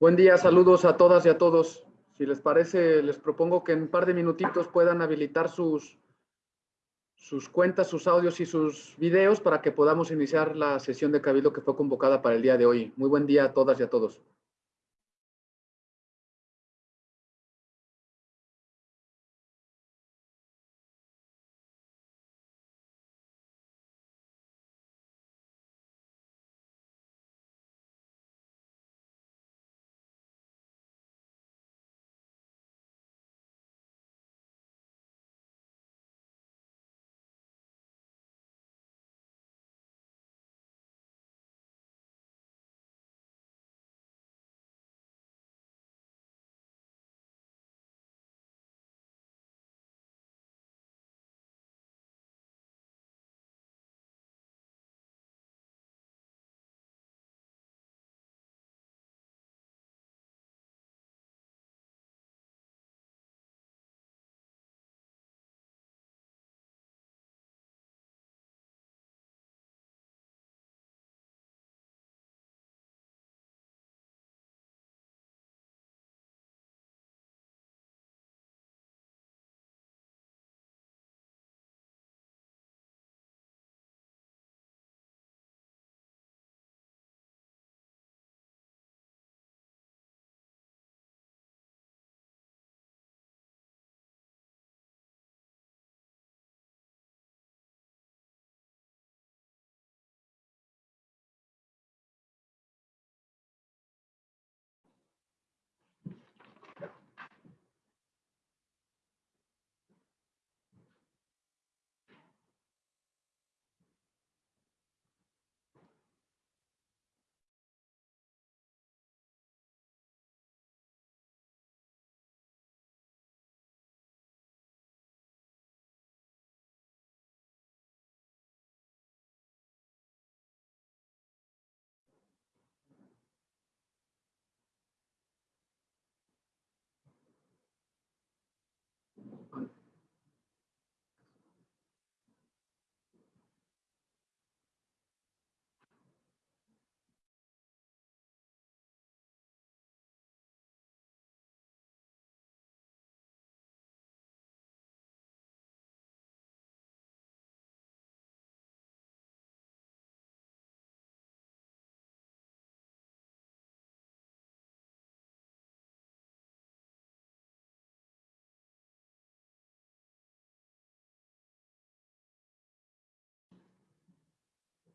Buen día, saludos a todas y a todos. Si les parece, les propongo que en un par de minutitos puedan habilitar sus, sus cuentas, sus audios y sus videos para que podamos iniciar la sesión de Cabildo que fue convocada para el día de hoy. Muy buen día a todas y a todos.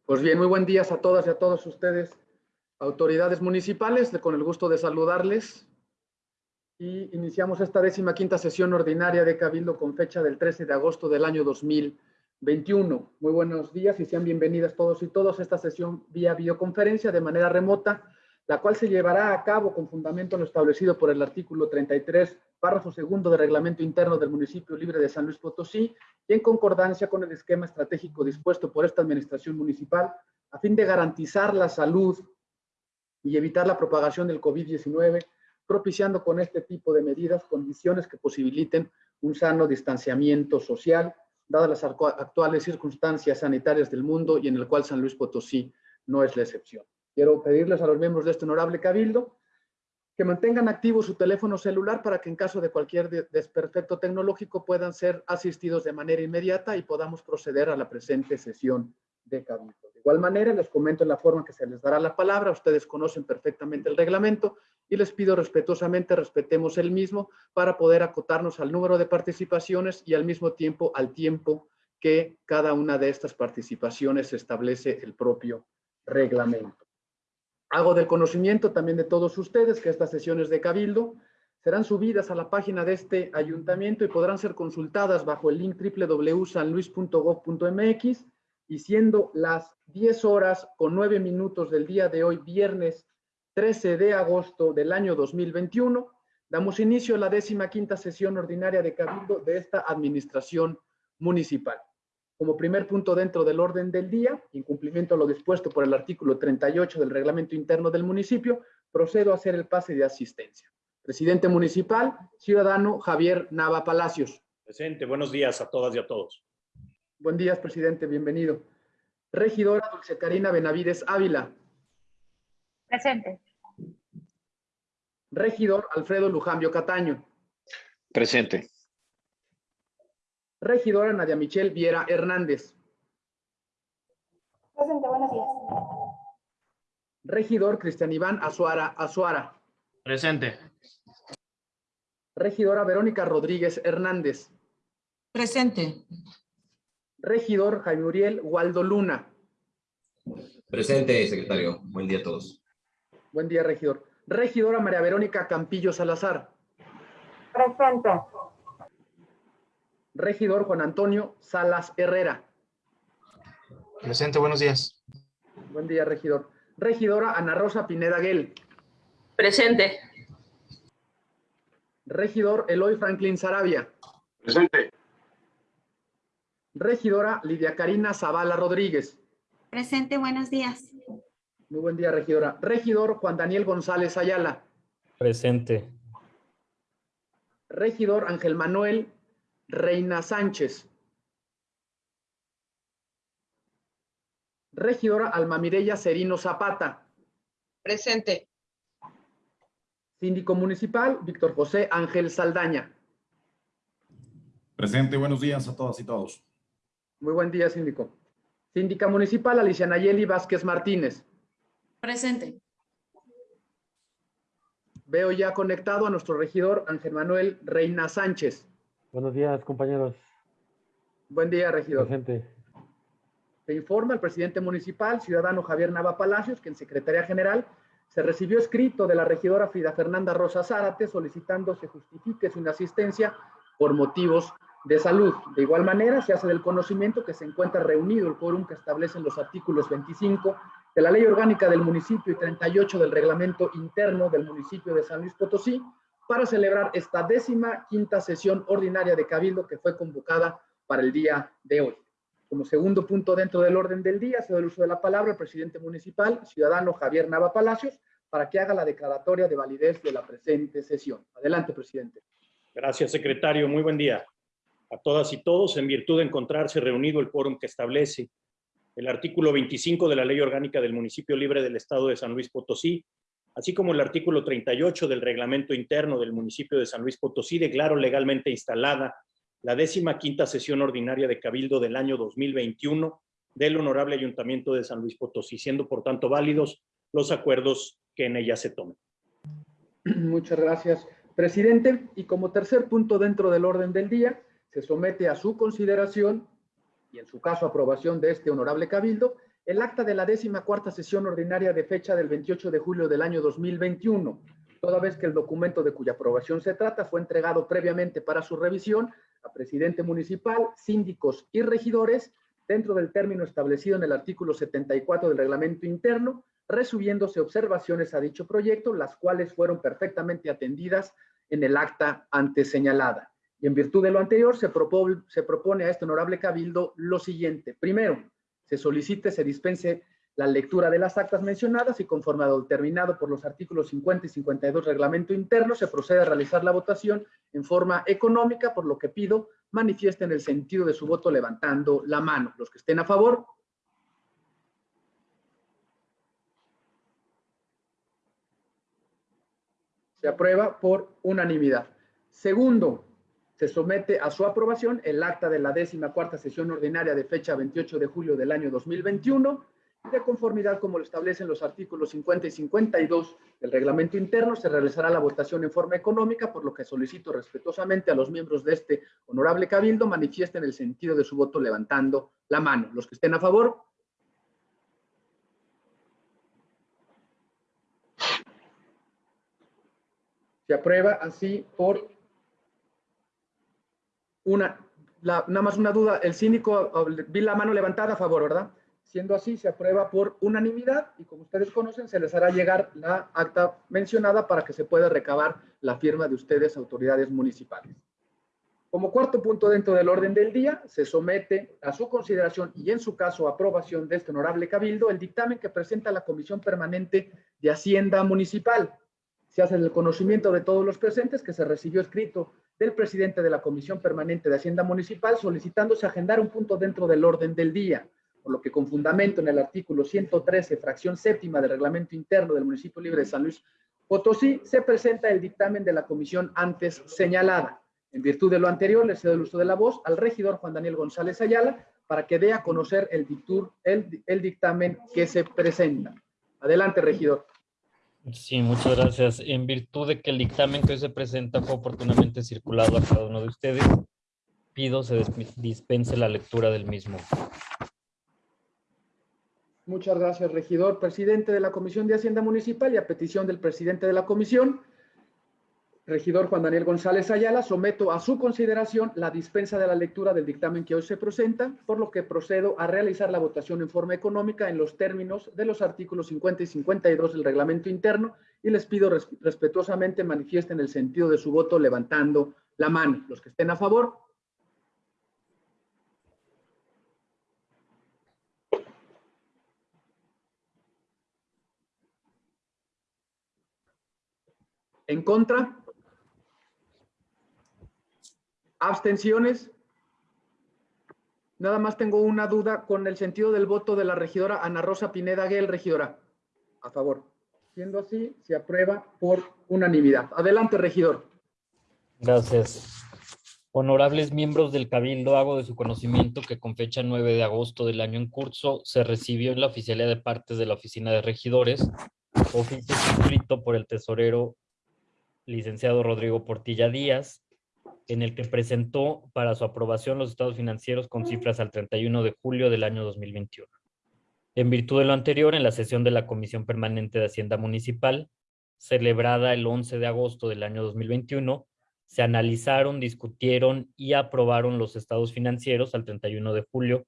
Pues bien, muy buen día a todas y a todos ustedes, autoridades municipales, con el gusto de saludarles. Y iniciamos esta décima quinta sesión ordinaria de Cabildo con fecha del 13 de agosto del año 2021. Muy buenos días y sean bienvenidas todos y todas a esta sesión vía videoconferencia de manera remota, la cual se llevará a cabo con fundamento en lo establecido por el artículo 33 párrafo segundo del reglamento interno del municipio libre de San Luis Potosí y en concordancia con el esquema estratégico dispuesto por esta administración municipal a fin de garantizar la salud y evitar la propagación del COVID-19, propiciando con este tipo de medidas condiciones que posibiliten un sano distanciamiento social, dadas las actuales circunstancias sanitarias del mundo y en el cual San Luis Potosí no es la excepción. Quiero pedirles a los miembros de este honorable cabildo que mantengan activo su teléfono celular para que en caso de cualquier desperfecto tecnológico puedan ser asistidos de manera inmediata y podamos proceder a la presente sesión de cabildo. De igual manera, les comento en la forma que se les dará la palabra, ustedes conocen perfectamente el reglamento y les pido respetuosamente respetemos el mismo para poder acotarnos al número de participaciones y al mismo tiempo al tiempo que cada una de estas participaciones establece el propio reglamento. Hago del conocimiento también de todos ustedes que estas sesiones de Cabildo serán subidas a la página de este ayuntamiento y podrán ser consultadas bajo el link www.sanluis.gov.mx y siendo las 10 horas con 9 minutos del día de hoy, viernes 13 de agosto del año 2021, damos inicio a la décima quinta sesión ordinaria de Cabildo de esta administración municipal. Como primer punto dentro del orden del día, en cumplimiento a lo dispuesto por el artículo 38 del reglamento interno del municipio, procedo a hacer el pase de asistencia. Presidente municipal, ciudadano Javier Nava Palacios. Presente, buenos días a todas y a todos. Buen día, presidente, bienvenido. Regidora Dulce Karina Benavides Ávila. Presente. Regidor Alfredo Lujambio Cataño. Presente. Regidora Nadia Michelle Viera Hernández. Presente, buenos días. Regidor Cristian Iván Azuara Azuara. Presente. Regidora Verónica Rodríguez Hernández. Presente. Regidor Jaime Uriel Waldo Luna. Presente, secretario. Buen día a todos. Buen día, regidor. Regidora María Verónica Campillo Salazar. Presente. Regidor Juan Antonio Salas Herrera. Presente, buenos días. Buen día, regidor. Regidora Ana Rosa Pineda Guel. Presente. Regidor Eloy Franklin Sarabia. Presente. Regidora Lidia Karina Zavala Rodríguez. Presente, buenos días. Muy buen día, regidora. Regidor Juan Daniel González Ayala. Presente. Regidor Ángel Manuel Reina Sánchez. Regidora Alma Mireya Serino Zapata. Presente. Síndico municipal Víctor José Ángel Saldaña. Presente, buenos días a todas y todos. Muy buen día, síndico. Síndica municipal Alicia Nayeli Vázquez Martínez. Presente. Veo ya conectado a nuestro regidor Ángel Manuel Reina Sánchez. Buenos días, compañeros. Buen día, regidor. Presente. Se informa el presidente municipal, ciudadano Javier Nava Palacios, que en Secretaría General se recibió escrito de la regidora Frida Fernanda Rosa Zárate solicitando se justifique su inasistencia por motivos de salud. De igual manera, se hace del conocimiento que se encuentra reunido el quórum que establecen los artículos 25 de la Ley Orgánica del Municipio y 38 del Reglamento Interno del Municipio de San Luis Potosí para celebrar esta décima quinta sesión ordinaria de Cabildo que fue convocada para el día de hoy. Como segundo punto dentro del orden del día, se da el uso de la palabra al presidente municipal, ciudadano Javier Nava Palacios, para que haga la declaratoria de validez de la presente sesión. Adelante, presidente. Gracias, secretario. Muy buen día a todas y todos. En virtud de encontrarse reunido el quórum que establece el artículo 25 de la Ley Orgánica del Municipio Libre del Estado de San Luis Potosí, así como el artículo 38 del Reglamento Interno del Municipio de San Luis Potosí, declaro legalmente instalada la décima quinta sesión ordinaria de Cabildo del año 2021 del Honorable Ayuntamiento de San Luis Potosí, siendo por tanto válidos los acuerdos que en ella se tomen. Muchas gracias, presidente. Y como tercer punto dentro del orden del día, se somete a su consideración y en su caso aprobación de este honorable cabildo, el acta de la décima cuarta sesión ordinaria de fecha del 28 de julio del año 2021, toda vez que el documento de cuya aprobación se trata fue entregado previamente para su revisión a presidente municipal, síndicos y regidores dentro del término establecido en el artículo 74 del reglamento interno, resubiéndose observaciones a dicho proyecto, las cuales fueron perfectamente atendidas en el acta antes señalada. Y en virtud de lo anterior, se, propone, se propone a este honorable cabildo lo siguiente. Primero, se solicite, se dispense la lectura de las actas mencionadas y conforme a lo determinado por los artículos 50 y 52 reglamento interno, se procede a realizar la votación en forma económica, por lo que pido manifiesten el sentido de su voto levantando la mano. Los que estén a favor. Se aprueba por unanimidad. Segundo, se somete a su aprobación el acta de la décima cuarta sesión ordinaria de fecha 28 de julio del año 2021 de conformidad como lo establecen los artículos 50 y 52 del reglamento interno, se realizará la votación en forma económica, por lo que solicito respetuosamente a los miembros de este honorable cabildo manifiesten el sentido de su voto levantando la mano. Los que estén a favor. Se aprueba así por una, la, nada más una duda, el síndico, vi la mano levantada a favor, ¿verdad? Siendo así, se aprueba por unanimidad y como ustedes conocen, se les hará llegar la acta mencionada para que se pueda recabar la firma de ustedes, autoridades municipales. Como cuarto punto dentro del orden del día, se somete a su consideración y en su caso aprobación de este honorable cabildo el dictamen que presenta la Comisión Permanente de Hacienda Municipal. Se hace el conocimiento de todos los presentes que se recibió escrito del presidente de la Comisión Permanente de Hacienda Municipal solicitándose agendar un punto dentro del orden del día, por lo que con fundamento en el artículo 113, fracción séptima del reglamento interno del municipio libre de San Luis Potosí, se presenta el dictamen de la comisión antes señalada. En virtud de lo anterior, le cedo el uso de la voz al regidor Juan Daniel González Ayala para que dé a conocer el, dictur, el, el dictamen que se presenta. Adelante, regidor. Sí, muchas gracias. En virtud de que el dictamen que hoy se presenta fue oportunamente circulado a cada uno de ustedes, pido se dis- dispense la lectura del mismo. Muchas gracias, regidor. Presidente de la Comisión de Hacienda Municipal y a petición del presidente de la comisión, regidor Juan Daniel González Ayala, someto a su consideración la dispensa de la lectura del dictamen que hoy se presenta, por lo que procedo a realizar la votación en forma económica en los términos de los artículos 50 y 52 del reglamento interno y les pido res- respetuosamente manifiesten el sentido de su voto levantando la mano. Los que estén a favor, ¿En contra? ¿Abstenciones? Nada más tengo una duda con el sentido del voto de la regidora Ana Rosa Pineda Guel, regidora. A favor. Siendo así, se aprueba por unanimidad. Adelante, regidor. Gracias. Honorables miembros del Cabildo, hago de su conocimiento que con fecha 9 de agosto del año en curso se recibió en la oficialía de partes de la Oficina de Regidores oficio suscrito por el tesorero licenciado Rodrigo Portilla Díaz, en el que presentó para su aprobación los estados financieros con cifras al 31 de julio del año 2021. En virtud de lo anterior, en la sesión de la Comisión Permanente de Hacienda Municipal, celebrada el 11 de agosto del año 2021, se analizaron, discutieron y aprobaron los estados financieros al 31 de julio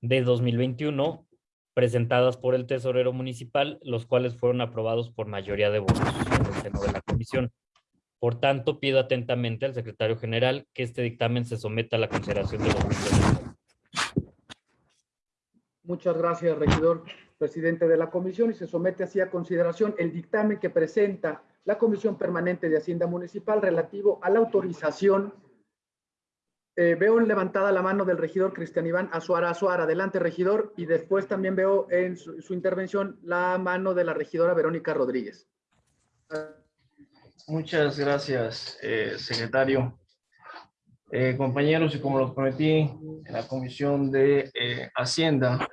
de 2021, presentadas por el tesorero municipal, los cuales fueron aprobados por mayoría de votos en el seno de la comisión. Por tanto, pido atentamente al secretario general que este dictamen se someta a la consideración de los miembros. Muchas gracias, regidor presidente de la comisión, y se somete así a consideración el dictamen que presenta la Comisión Permanente de Hacienda Municipal relativo a la autorización. Eh, veo levantada la mano del regidor Cristian Iván Azuara Azuara. Adelante, regidor. Y después también veo en su, su intervención la mano de la regidora Verónica Rodríguez. Muchas gracias, eh, secretario. Eh, compañeros, y como lo prometí en la Comisión de eh, Hacienda,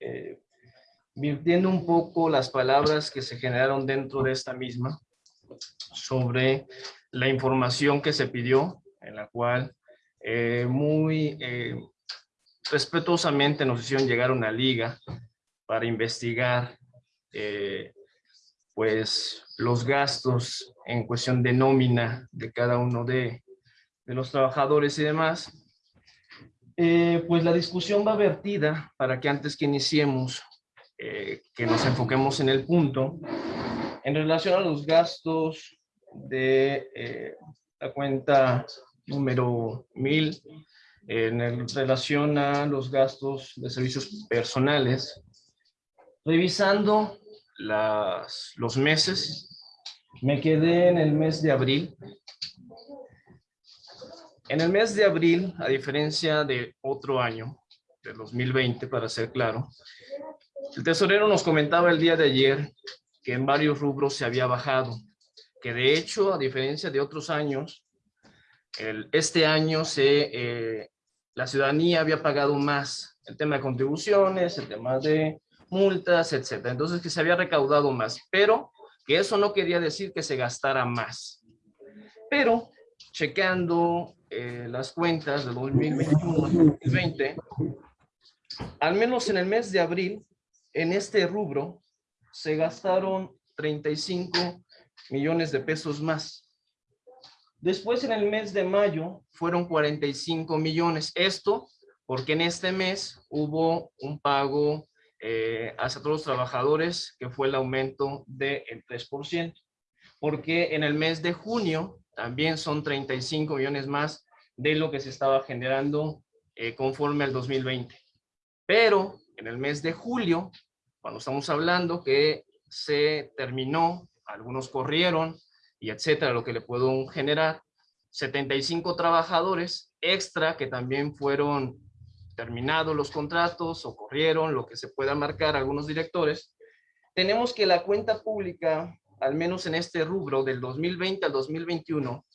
eh, virtiendo un poco las palabras que se generaron dentro de esta misma sobre la información que se pidió, en la cual muy respetuosamente nos hicieron llegar una liga para investigar pues los gastos en cuestión de nómina de cada uno de, de los trabajadores y demás. Eh, pues la discusión va vertida para que antes que iniciemos, eh, que nos enfoquemos en el punto, en relación a los gastos de eh, la cuenta número 1000, en el- relación a los gastos de servicios personales, revisando las, los meses, me quedé en el mes de abril. En el mes de abril, a diferencia de otro año, de 2020 para ser claro, el tesorero nos comentaba el día de ayer que en varios rubros se había bajado, que de hecho, a diferencia de otros años, este año eh, la ciudadanía había pagado más el tema de contribuciones, el tema de multas, etcétera. Entonces, que se había recaudado más, pero que eso no quería decir que se gastara más. Pero, chequeando eh, las cuentas de 2021-2020, al menos en el mes de abril, en este rubro, se gastaron 35 millones de pesos más. Después, en el mes de mayo, fueron 45 millones. Esto porque en este mes hubo un pago eh, hacia todos los trabajadores, que fue el aumento del 3%. Porque en el mes de junio también son 35 millones más de lo que se estaba generando eh, conforme al 2020. Pero en el mes de julio, cuando estamos hablando que se terminó, algunos corrieron y etcétera, lo que le puedo generar, 75 trabajadores extra que también fueron terminados los contratos o corrieron, lo que se pueda marcar algunos directores, tenemos que la cuenta pública, al menos en este rubro del 2020 al 2021,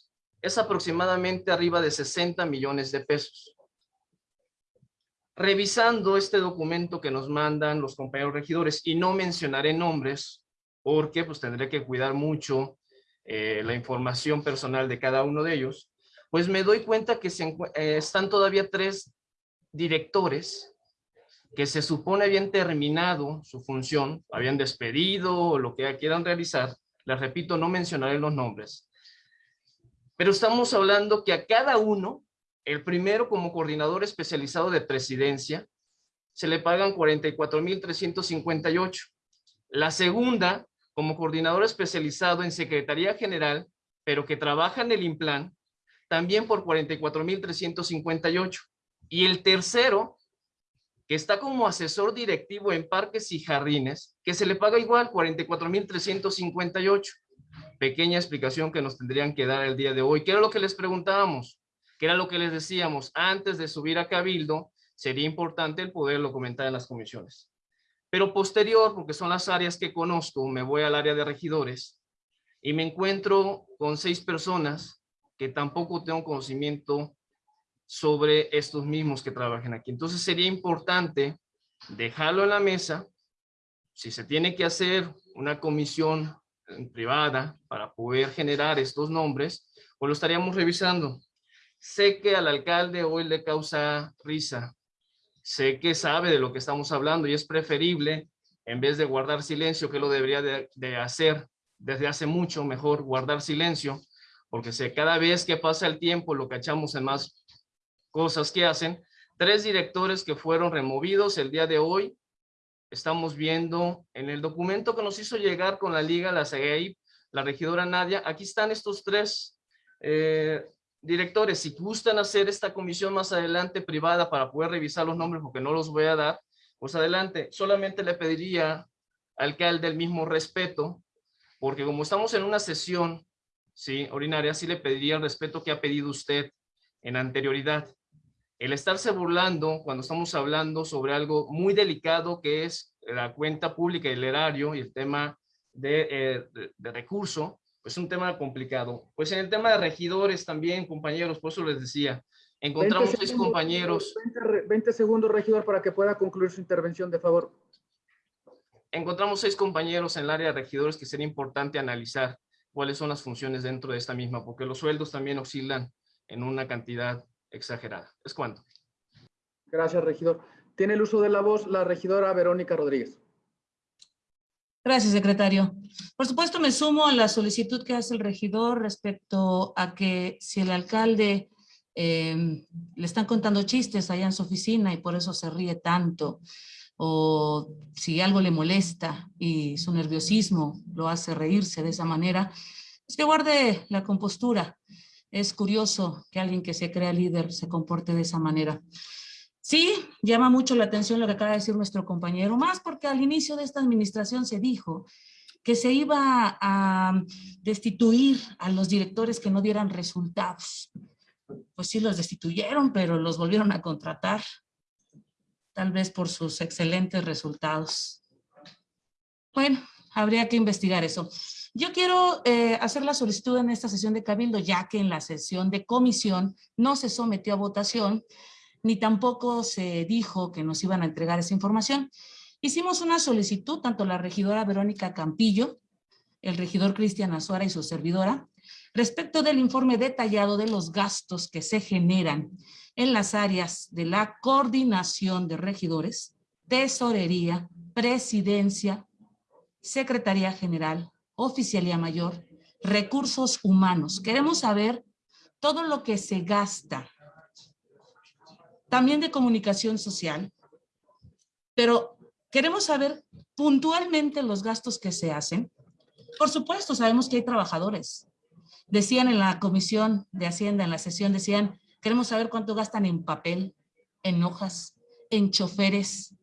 es aproximadamente arriba de 60 millones de pesos. Revisando este documento que nos mandan los compañeros regidores, y no mencionaré nombres, porque pues tendré que cuidar mucho eh, la información personal de cada uno de ellos, pues me doy cuenta que se eh, están todavía tres directores que se supone habían terminado su función, habían despedido o lo que quieran realizar, les repito, no mencionaré los nombres. Pero estamos hablando que a cada uno, el primero como coordinador especializado de presidencia, se le pagan 44,358. La segunda, como coordinador especializado en Secretaría General, pero que trabaja en el IMPLAN, también por 44,358. Y el tercero, que está como asesor directivo en parques y jardines, que se le paga igual 44,358. Pequeña explicación que nos tendrían que dar el día de hoy. ¿Qué era lo que les preguntábamos? ¿Qué era lo que les decíamos? Antes de subir a Cabildo, sería importante el poderlo comentar en las comisiones. Pero posterior, porque son las áreas que conozco, me voy al área de regidores y me encuentro con seis personas que tampoco tengo conocimiento sobre estos mismos que trabajen aquí. Entonces sería importante dejarlo en la mesa. Si se tiene que hacer una comisión privada para poder generar estos nombres, pues lo estaríamos revisando. Sé que al alcalde hoy le causa risa. Sé que sabe de lo que estamos hablando y es preferible, en vez de guardar silencio, que lo debería de, de hacer desde hace mucho, mejor guardar silencio, porque sé cada vez que pasa el tiempo lo cachamos en más cosas que hacen. Tres directores que fueron removidos el día de hoy. Estamos viendo en el documento que nos hizo llegar con la liga, la CEIP, la regidora Nadia, aquí están estos tres eh, directores. Si gustan hacer esta comisión más adelante privada para poder revisar los nombres, porque no los voy a dar, pues adelante. Solamente le pediría al alcalde el mismo respeto, porque como estamos en una sesión sí, ordinaria, sí le pediría el respeto que ha pedido usted en anterioridad. El estarse burlando cuando estamos hablando sobre algo muy delicado que es la cuenta pública y el erario y el tema de, eh, de, recurso, pues es un tema complicado. Pues en el tema de regidores también, compañeros, por eso les decía, encontramos seis compañeros. 20, 20 segundos, regidor, para que pueda concluir su intervención, de favor. Encontramos seis compañeros en el área de regidores que sería importante analizar cuáles son las funciones dentro de esta misma, porque los sueldos también oscilan en una cantidad exagerada. ¿Es cuánto? Gracias, regidor. Tiene el uso de la voz la regidora Verónica Rodríguez. Gracias, secretario. Por supuesto, me sumo a la solicitud que hace el regidor respecto a que si el alcalde eh, le están contando chistes allá en su oficina y por eso se ríe tanto, o si algo le molesta y su nerviosismo lo hace reírse de esa manera, es que guarde la compostura. Es curioso que alguien que se crea líder se comporte de esa manera. Sí, llama mucho la atención lo que acaba de decir nuestro compañero, más porque al inicio de esta administración se dijo que se iba a destituir a los directores que no dieran resultados. Pues sí, los destituyeron, pero los volvieron a contratar tal vez por sus excelentes resultados. Bueno, habría que investigar eso. Yo quiero eh, hacer la solicitud en esta sesión de Cabildo, ya que en la sesión de comisión no se sometió a votación, ni tampoco se dijo que nos iban a entregar esa información. Hicimos una solicitud, tanto la regidora Verónica Campillo, el regidor Cristian Azuara y su servidora, respecto del informe detallado de los gastos que se generan en las áreas de la coordinación de regidores, tesorería, presidencia, secretaría general, oficialía mayor, recursos humanos. Queremos saber todo lo que se gasta, también de comunicación social, pero queremos saber puntualmente los gastos que se hacen. Por supuesto, sabemos que hay trabajadores. Decían en la Comisión de Hacienda, en la sesión, decían, Queremos saber cuánto gastan en papel, en hojas, en choferes,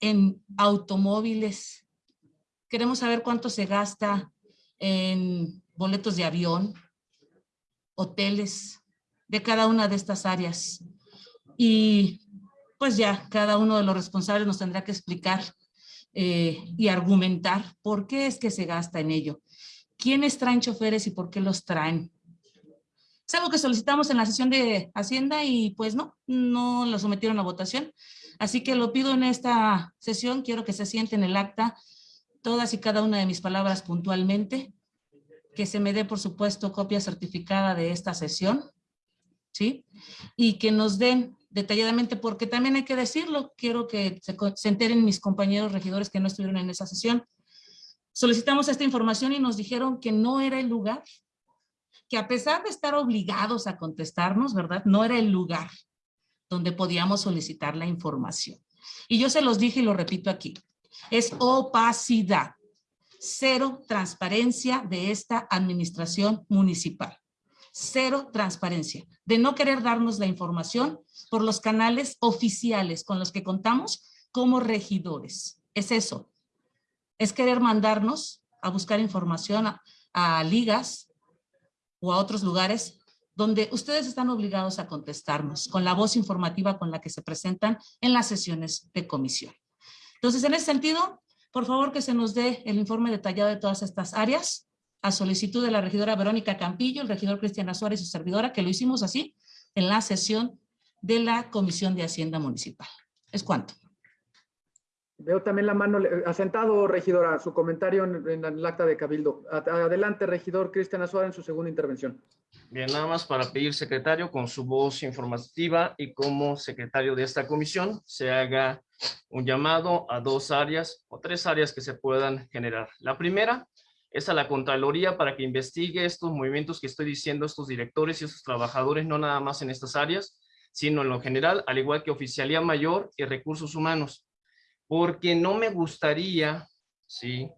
en automóviles. Queremos saber cuánto se gasta en boletos de avión, hoteles, de cada una de estas áreas. Y pues ya cada uno de los responsables nos tendrá que explicar eh, y argumentar por qué es que se gasta en ello. ¿Quiénes traen choferes y por qué los traen? Es algo que solicitamos en la sesión de Hacienda y pues no, no lo sometieron a votación. Así que lo pido en esta sesión, quiero que se siente en el acta todas y cada una de mis palabras puntualmente, que se me dé por supuesto copia certificada de esta sesión, ¿sí? Y que nos den detalladamente, porque también hay que decirlo, quiero que se, se enteren mis compañeros regidores que no estuvieron en esa sesión. Solicitamos esta información y nos dijeron que no era el lugar, que a pesar de estar obligados a contestarnos, ¿verdad? No era el lugar donde podíamos solicitar la información. Y yo se los dije y lo repito aquí, es opacidad, cero transparencia de esta administración municipal cero transparencia, de no querer darnos la información por los canales oficiales con los que contamos como regidores. Es eso, es querer mandarnos a buscar información a, ligas o a otros lugares donde ustedes están obligados a contestarnos con la voz informativa con la que se presentan en las sesiones de comisión. Entonces, en ese sentido, por favor que se nos dé el informe detallado de todas estas áreas a solicitud de la regidora Verónica Campillo, el regidor Cristiana Suárez y su servidora, que lo hicimos así en la sesión de la Comisión de Hacienda Municipal. ¿Es cuánto? Veo también la mano, asentado, regidora, su comentario en, en el acta de Cabildo. Adelante, regidor Cristiana Suárez, en su segunda intervención. Bien, nada más para pedir, secretario, con su voz informativa y como secretario de esta comisión, se haga un llamado a dos áreas o tres áreas que se puedan generar. La primera es a la Contraloría para que investigue estos movimientos que estoy diciendo, estos directores y estos trabajadores, no nada más en estas áreas, sino en lo general, al igual que Oficialía Mayor y Recursos Humanos. Porque no me gustaría, ¿sí?,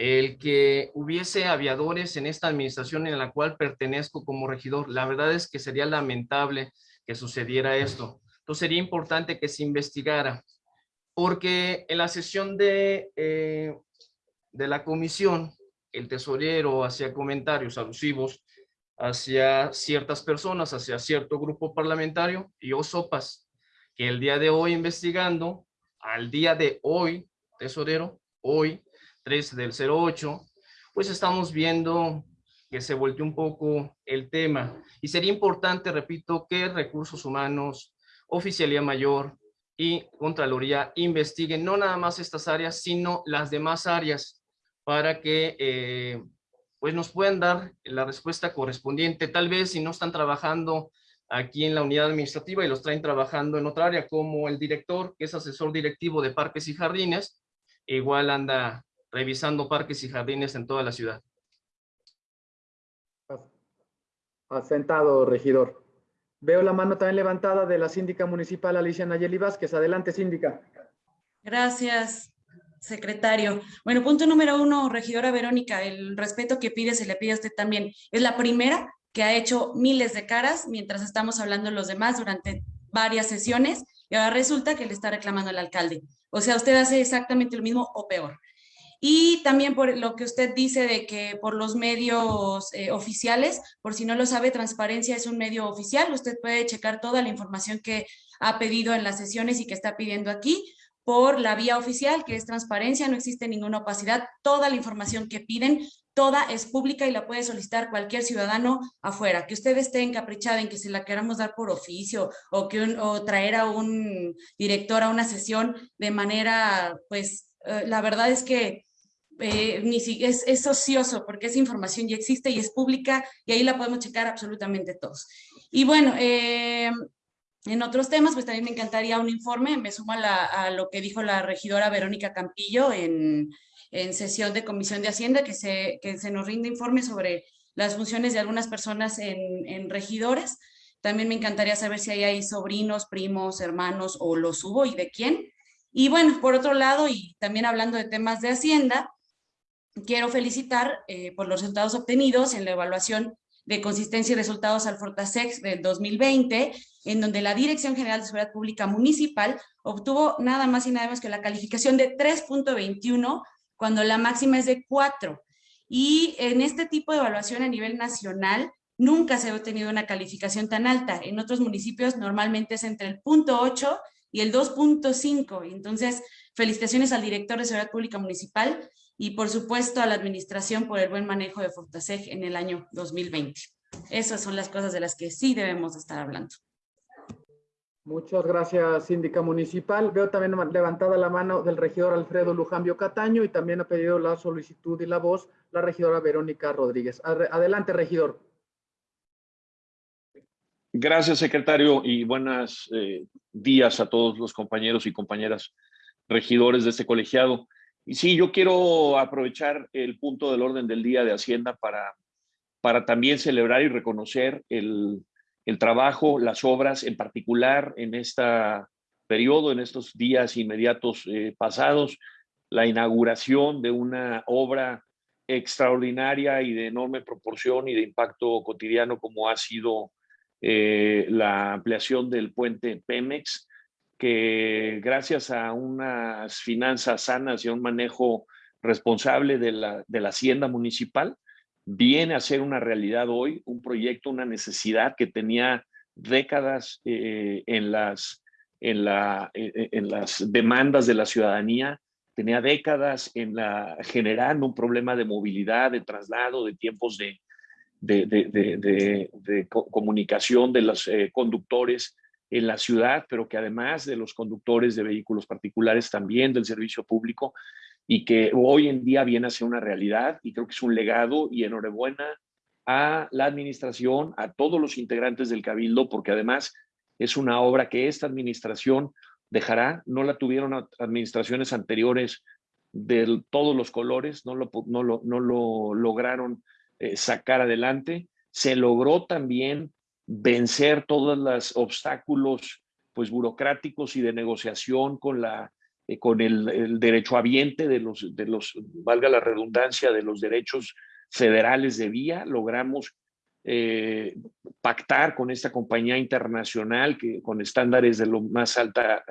el que hubiese aviadores en esta administración en la cual pertenezco como regidor. La verdad es que sería lamentable que sucediera esto. Entonces sería importante que se investigara, porque en la sesión de, eh, de la comisión el tesorero hacía comentarios alusivos hacia ciertas personas, hacia cierto grupo parlamentario, y o sopas, que el día de hoy investigando, al día de hoy, tesorero, hoy, 3 del 08, pues estamos viendo que se volteó un poco el tema. Y sería importante, repito, que recursos humanos, oficialía mayor y Contraloría investiguen no nada más estas áreas, sino las demás áreas para que eh, pues nos puedan dar la respuesta correspondiente. Tal vez si no están trabajando aquí en la unidad administrativa y los traen trabajando en otra área, como el director, que es asesor directivo de parques y jardines, igual anda revisando parques y jardines en toda la ciudad. Asentado, regidor. Veo la mano también levantada de la síndica municipal Alicia Nayeli Vázquez. Adelante, síndica. Gracias, secretario. Bueno, punto número uno, regidora Verónica, el respeto que pide se le pide a usted también. Es la primera que ha hecho miles de caras mientras estamos hablando los demás durante varias sesiones y ahora resulta que le está reclamando al alcalde. O sea, usted hace exactamente lo mismo o peor. Y también por lo que usted dice de que por los medios eh, oficiales, por si no lo sabe, Transparencia es un medio oficial, usted puede checar toda la información que ha pedido en las sesiones y que está pidiendo aquí por la vía oficial, que es transparencia, no existe ninguna opacidad, toda la información que piden, toda es pública y la puede solicitar cualquier ciudadano afuera. Que usted esté encaprichada en que se la queramos dar por oficio o, que o traer a un director a una sesión de manera, pues, eh, la verdad es que eh, ni si, es, es ocioso porque esa información ya existe y es pública y ahí la podemos checar absolutamente todos. Y bueno, eh, en otros temas, pues también me encantaría un informe, me sumo a, lo que dijo la regidora Verónica Campillo en, sesión de Comisión de Hacienda, que se, que se nos rinde informe sobre las funciones de algunas personas en, regidores. También me encantaría saber si hay, hay sobrinos, primos, hermanos o los hubo y de quién. Y bueno, por otro lado, y también hablando de temas de Hacienda, quiero felicitar eh, por los resultados obtenidos en la evaluación de consistencia y resultados al Fortasex del 2020, en donde la Dirección General de Seguridad Pública Municipal obtuvo nada más y nada menos que la calificación de 3.21, cuando la máxima es de 4. Y en este tipo de evaluación a nivel nacional, nunca se ha obtenido una calificación tan alta. En otros municipios normalmente es entre el punto 8 y el 2.5. Entonces, felicitaciones al director de Seguridad Pública Municipal y por supuesto a la administración por el buen manejo de Fortaseg en el año 2020. Esas son las cosas de las que sí debemos estar hablando. Muchas gracias, síndica municipal. Veo también levantada la mano del regidor Alfredo Lujambio Cataño y también ha pedido la solicitud y la voz la regidora Verónica Rodríguez. Adelante, regidor. Gracias, secretario, y buenos eh, días a todos los compañeros y compañeras regidores de este colegiado. Y sí, yo quiero aprovechar el punto del orden del día de Hacienda para, para también celebrar y reconocer el, el trabajo, las obras, en particular en este periodo, en estos días inmediatos eh, pasados, la inauguración de una obra extraordinaria y de enorme proporción y de impacto cotidiano como ha sido eh, la ampliación del puente Pemex, que gracias a unas finanzas sanas y a un manejo responsable de la, de la hacienda municipal, viene a ser una realidad hoy, un proyecto, una necesidad que tenía décadas eh, en, las, en, la, eh, en las demandas de la ciudadanía, tenía décadas en la, generando un problema de movilidad, de traslado, de tiempos de, de, comunicación de los eh, conductores en la ciudad, pero que además de los conductores de vehículos particulares, también del servicio público, y que hoy en día viene a ser una realidad, y creo que es un legado, y enhorabuena a la administración, a todos los integrantes del Cabildo, porque además es una obra que esta administración dejará, no la tuvieron administraciones anteriores de todos los colores, no lo, no lo, no lo lograron eh, sacar adelante. Se logró también vencer todos los obstáculos pues, burocráticos y de negociación con, la, eh, con el, el derechohabiente de los, de los, valga la redundancia, de los derechos federales de vía. Logramos eh, pactar con esta compañía internacional que con estándares de lo más alta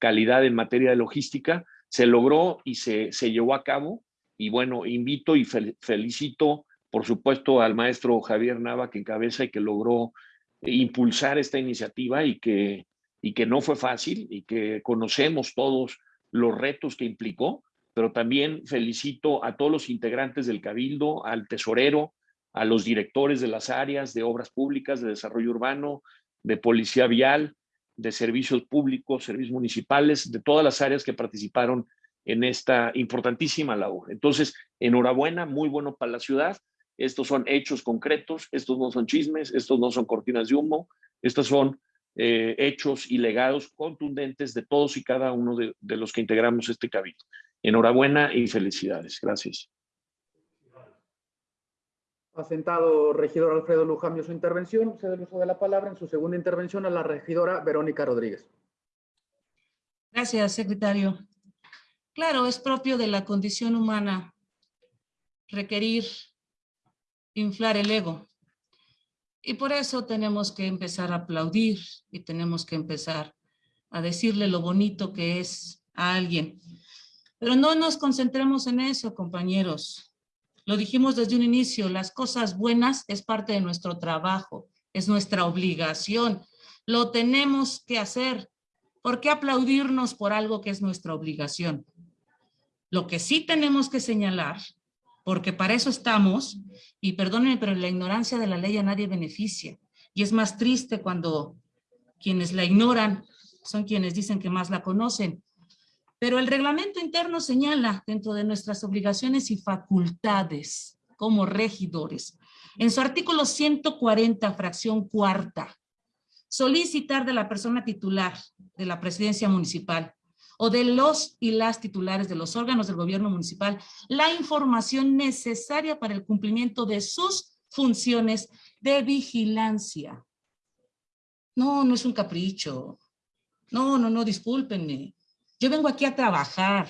calidad en materia de logística. Se logró y se, se llevó a cabo. Y bueno, invito y felicito por supuesto al maestro Javier Nava que encabeza y que logró impulsar esta iniciativa y que, y que no fue fácil y que conocemos todos los retos que implicó, pero también felicito a todos los integrantes del Cabildo, al tesorero, a los directores de las áreas de obras públicas, de desarrollo urbano, de policía vial, de servicios públicos, servicios municipales, de todas las áreas que participaron en esta importantísima labor. Entonces, enhorabuena, muy bueno para la ciudad estos son hechos concretos, estos no son chismes, estos no son cortinas de humo, estos son eh, hechos y legados contundentes de todos y cada uno de, los que integramos este cabildo. Enhorabuena y felicidades. Gracias. Ha sentado regidor Alfredo Lujambio su intervención. Se el uso de la palabra en su segunda intervención a la regidora Verónica Rodríguez. Gracias, secretario. Claro, es propio de la condición humana requerir inflar el ego. Y por eso tenemos que empezar a aplaudir y tenemos que empezar a decirle lo bonito que es a alguien. Pero no nos concentremos en eso, compañeros. Lo dijimos desde un inicio, las cosas buenas es parte de nuestro trabajo, es nuestra obligación. Lo tenemos que hacer. ¿Por qué aplaudirnos por algo que es nuestra obligación? Lo que sí tenemos que señalar porque para eso estamos, y perdónenme, pero la ignorancia de la ley a nadie beneficia. Y es más triste cuando quienes la ignoran son quienes dicen que más la conocen. Pero el reglamento interno señala dentro de nuestras obligaciones y facultades como regidores, en su artículo 140, fracción cuarta, solicitar de la persona titular de la presidencia municipal o de los y las titulares de los órganos del gobierno municipal la información necesaria para el cumplimiento de sus funciones de vigilancia. No, no es un capricho. No, no, no, discúlpenme. Yo vengo aquí a trabajar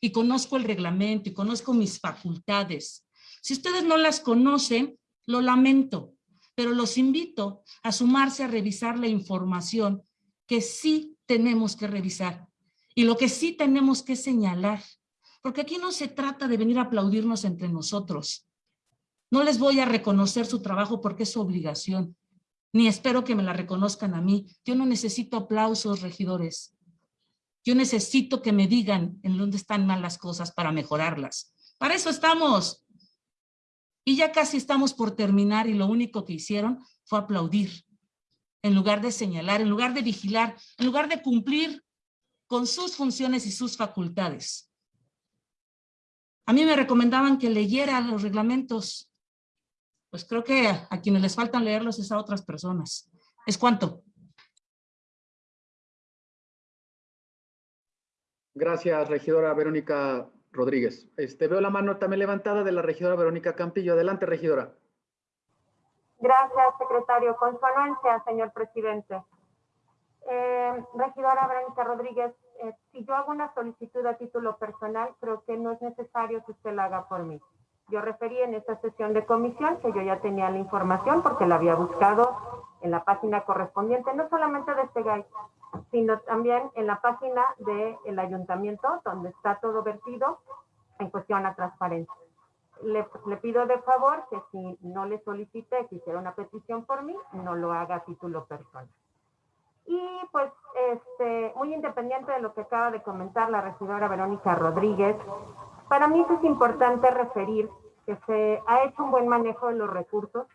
y conozco el reglamento y conozco mis facultades. Si ustedes no las conocen, lo lamento. pero los invito a sumarse a revisar la información que sí tenemos que revisar y lo que sí tenemos que señalar, porque aquí no se trata de venir a aplaudirnos entre nosotros. No les voy a reconocer su trabajo porque es su obligación, ni espero que me la reconozcan a mí. Yo no necesito aplausos, regidores. Yo necesito que me digan en dónde están mal las cosas para mejorarlas. Para eso estamos. Y ya casi estamos por terminar y lo único que hicieron fue aplaudir, en lugar de señalar, en lugar de vigilar, en lugar de cumplir con sus funciones y sus facultades. A mí me recomendaban que leyera los reglamentos. Pues creo que a, quienes les faltan leerlos es a otras personas. ¿Es cuánto? Gracias, regidora Verónica Rodríguez. Este, veo la mano también levantada de la regidora Verónica Campillo. Adelante, regidora. Gracias, secretario. Con su anuencia, señor presidente. Eh, regidora Verónica Rodríguez, eh, si yo hago una solicitud a título personal, creo que no es necesario que usted la haga por mí. Yo referí en esta sesión de comisión que yo ya tenía la información porque la había buscado en la página correspondiente, no solamente de este GAI, sino también en la página del ayuntamiento, donde está todo vertido en cuestión a transparencia. Le, pido de favor que si no le solicité que hiciera una petición por mí, no lo haga a título personal. Y pues, este, muy independiente de lo que acaba de comentar la regidora Verónica Rodríguez, para mí es importante referir que se ha hecho un buen manejo de los recursos,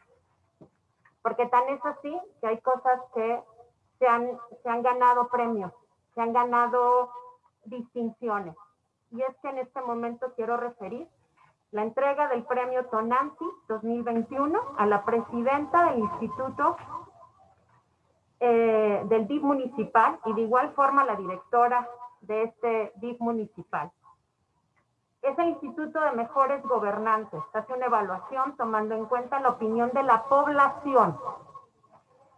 porque tan es así que hay cosas que se han, se han ganado premios, se han ganado distinciones. Y es que en este momento quiero referir la entrega del premio Tonanti 2021 a la presidenta del Instituto eh, del DIF municipal y de igual forma la directora de este DIF municipal. Es el Instituto de Mejores Gobernantes. Hace una evaluación tomando en cuenta la opinión de la población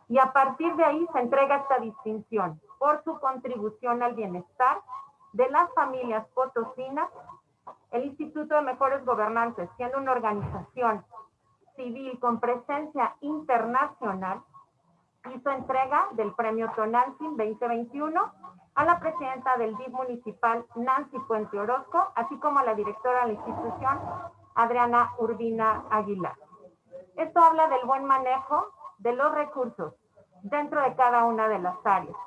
y a partir de ahí se entrega esta distinción por su contribución al bienestar de las familias potosinas. El Instituto de Mejores Gobernantes, siendo una organización civil con presencia internacional, hizo entrega del premio Tonantzin 2021 a la presidenta del DIF municipal Nancy Puente Orozco, así como a la directora de la institución Adriana Urbina Aguilar. Esto habla del buen manejo de los recursos dentro de cada una de las áreas.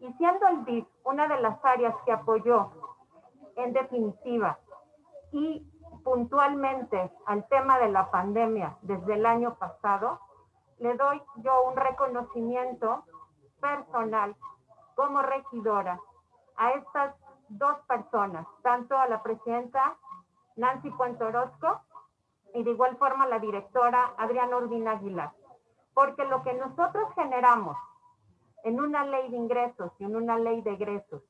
Y siendo el DIF una de las áreas que apoyó en definitiva y puntualmente al tema de la pandemia desde el año pasado, le doy yo un reconocimiento personal como regidora a estas dos personas, tanto a la presidenta Nancy Puente Orozco y de igual forma a la directora Adriana Urbina Aguilar. Porque lo que nosotros generamos en una ley de ingresos y en una ley de egresos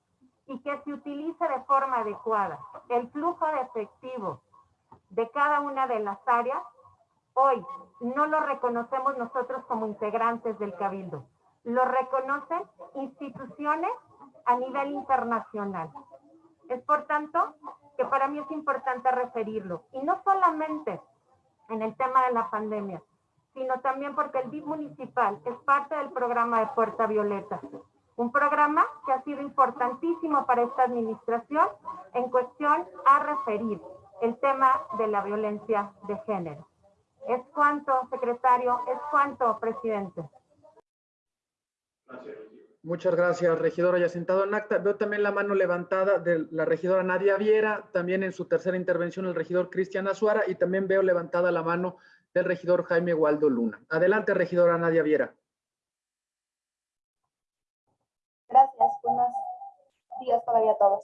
y que se utilice de forma adecuada el flujo de efectivo de cada una de las áreas, hoy no lo reconocemos nosotros como integrantes del Cabildo, lo reconocen instituciones a nivel internacional. Es por tanto que para mí es importante referirlo, y no solamente en el tema de la pandemia, sino también porque el DIF municipal es parte del programa de Puerta Violeta, un programa que ha sido importantísimo para esta administración en cuestión a referir el tema de la violencia de género. Es cuanto, secretario, es cuanto, presidente. Muchas gracias, regidora. Ya sentado en acta, veo también la mano levantada de la regidora Nadia Viera, también en su tercera intervención el regidor Cristian Azuara y también veo levantada la mano del regidor Jaime Waldo Luna. Adelante, regidora Nadia Viera. Gracias, buenos días todavía a todos.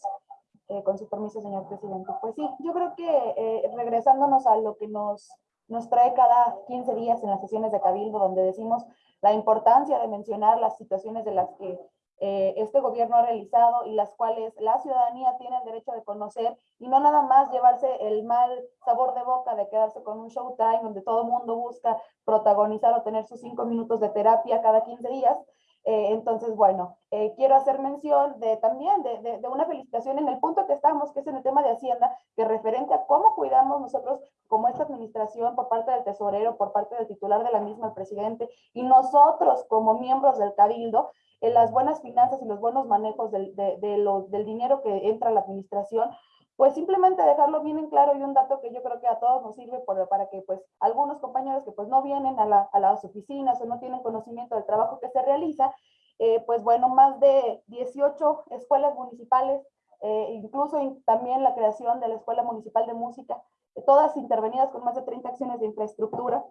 Eh, con su permiso, señor presidente. Pues sí, yo creo que eh, regresándonos a lo que nos, nos trae cada 15 días en las sesiones de Cabildo, donde decimos la importancia de mencionar las situaciones de las que eh, este gobierno ha realizado y las cuales la ciudadanía tiene el derecho de conocer y no nada más llevarse el mal sabor de boca de quedarse con un showtime donde todo mundo busca protagonizar o tener sus cinco minutos de terapia cada 15 días, Eh, entonces, bueno, eh, quiero hacer mención de también de, de, una felicitación en el punto que estamos, que es en el tema de Hacienda, que referente a cómo cuidamos nosotros como esta administración por parte del tesorero, por parte del titular de la misma, el presidente, y nosotros como miembros del Cabildo, en las buenas finanzas y los buenos manejos del, de, de lo, del dinero que entra a la administración, pues simplemente dejarlo bien en claro y un dato que yo creo que a todos nos sirve para que pues algunos compañeros que pues no vienen a, la, a, las oficinas o no tienen conocimiento del trabajo que se realiza, eh, pues bueno, más de 18 escuelas municipales, eh, incluso in, también la creación de la Escuela Municipal de Música, todas intervenidas con más de 30 acciones de infraestructura.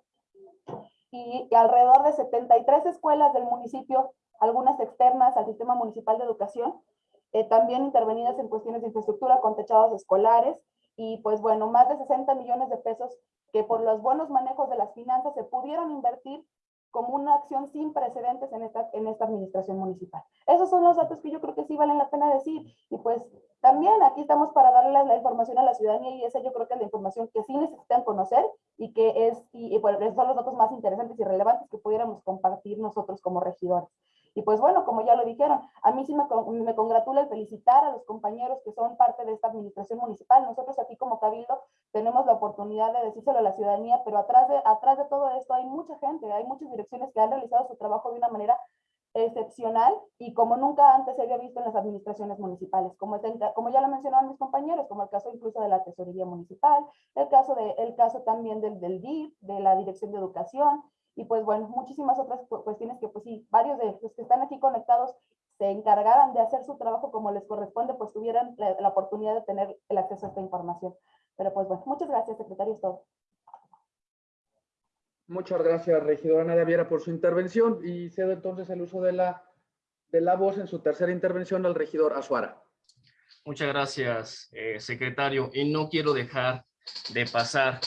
Y alrededor de 73 escuelas del municipio, algunas externas al Sistema Municipal de Educación, eh, también intervenidas en cuestiones de infraestructura con techados escolares y pues bueno, más de 60 millones de pesos que por los buenos manejos de las finanzas se pudieron invertir como una acción sin precedentes en esta, en esta administración municipal. Esos son los datos que yo creo que sí valen la pena decir y pues también aquí estamos para darle la, información a la ciudadanía y esa yo creo que es la información que sí necesitan conocer y que es, y, y bueno, esos son los datos más interesantes y relevantes que pudiéramos compartir nosotros como regidores. Y pues bueno, como ya lo dijeron, a mí sí me, me congratula el felicitar a los compañeros que son parte de esta administración municipal. Nosotros aquí como Cabildo tenemos la oportunidad de decírselo a la ciudadanía, pero atrás de, atrás de todo esto hay mucha gente, hay muchas direcciones que han realizado su trabajo de una manera excepcional y como nunca antes se había visto en las administraciones municipales, como, como ya lo mencionaron mis compañeros, como el caso incluso de la tesorería municipal, el caso, de, el caso también del, del DIF, de la Dirección de Educación, y pues bueno, muchísimas otras cuestiones que pues sí, varios de los que están aquí conectados se encargaran de hacer su trabajo como les corresponde, pues tuvieran la, la oportunidad de tener el acceso a esta información. Pero pues bueno, muchas gracias, secretario, es todo. Muchas gracias, regidora Nadia Viera, por su intervención y cedo entonces el uso de la, de la voz en su tercera intervención al regidor Azuara. Muchas gracias, eh, secretario. Y no quiero dejar de pasar,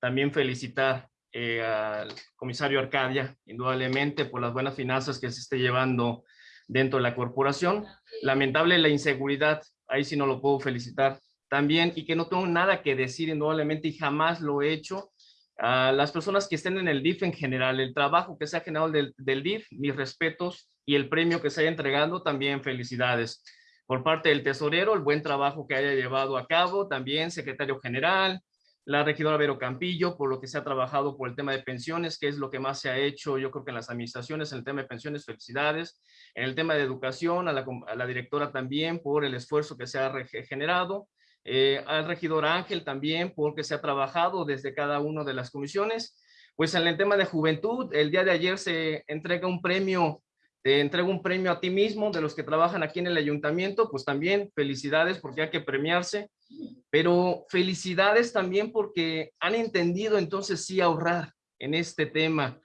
también felicitar eh, al comisario Arcadia, indudablemente por las buenas finanzas que se esté llevando dentro de la corporación. Lamentable la inseguridad, ahí sí no lo puedo felicitar también, y que no tengo nada que decir indudablemente y jamás lo he hecho. A las personas que estén en el DIF en general, el trabajo que se ha generado del, del DIF, mis respetos y el premio que se haya entregando, también felicidades. Por parte del tesorero, el buen trabajo que haya llevado a cabo, también secretario general, la regidora Vero Campillo, por lo que se ha trabajado por el tema de pensiones, que es lo que más se ha hecho, yo creo que en las administraciones, en el tema de pensiones, felicidades. En el tema de educación, a la, directora también por el esfuerzo que se ha generado. Eh, al regidor Ángel también porque se ha trabajado desde cada una de las comisiones. Pues en el tema de juventud, el día de ayer se entrega un premio te entrego un premio a ti mismo de los que trabajan aquí en el ayuntamiento, pues también felicidades porque hay que premiarse, pero felicidades también porque han entendido entonces sí ahorrar en este tema.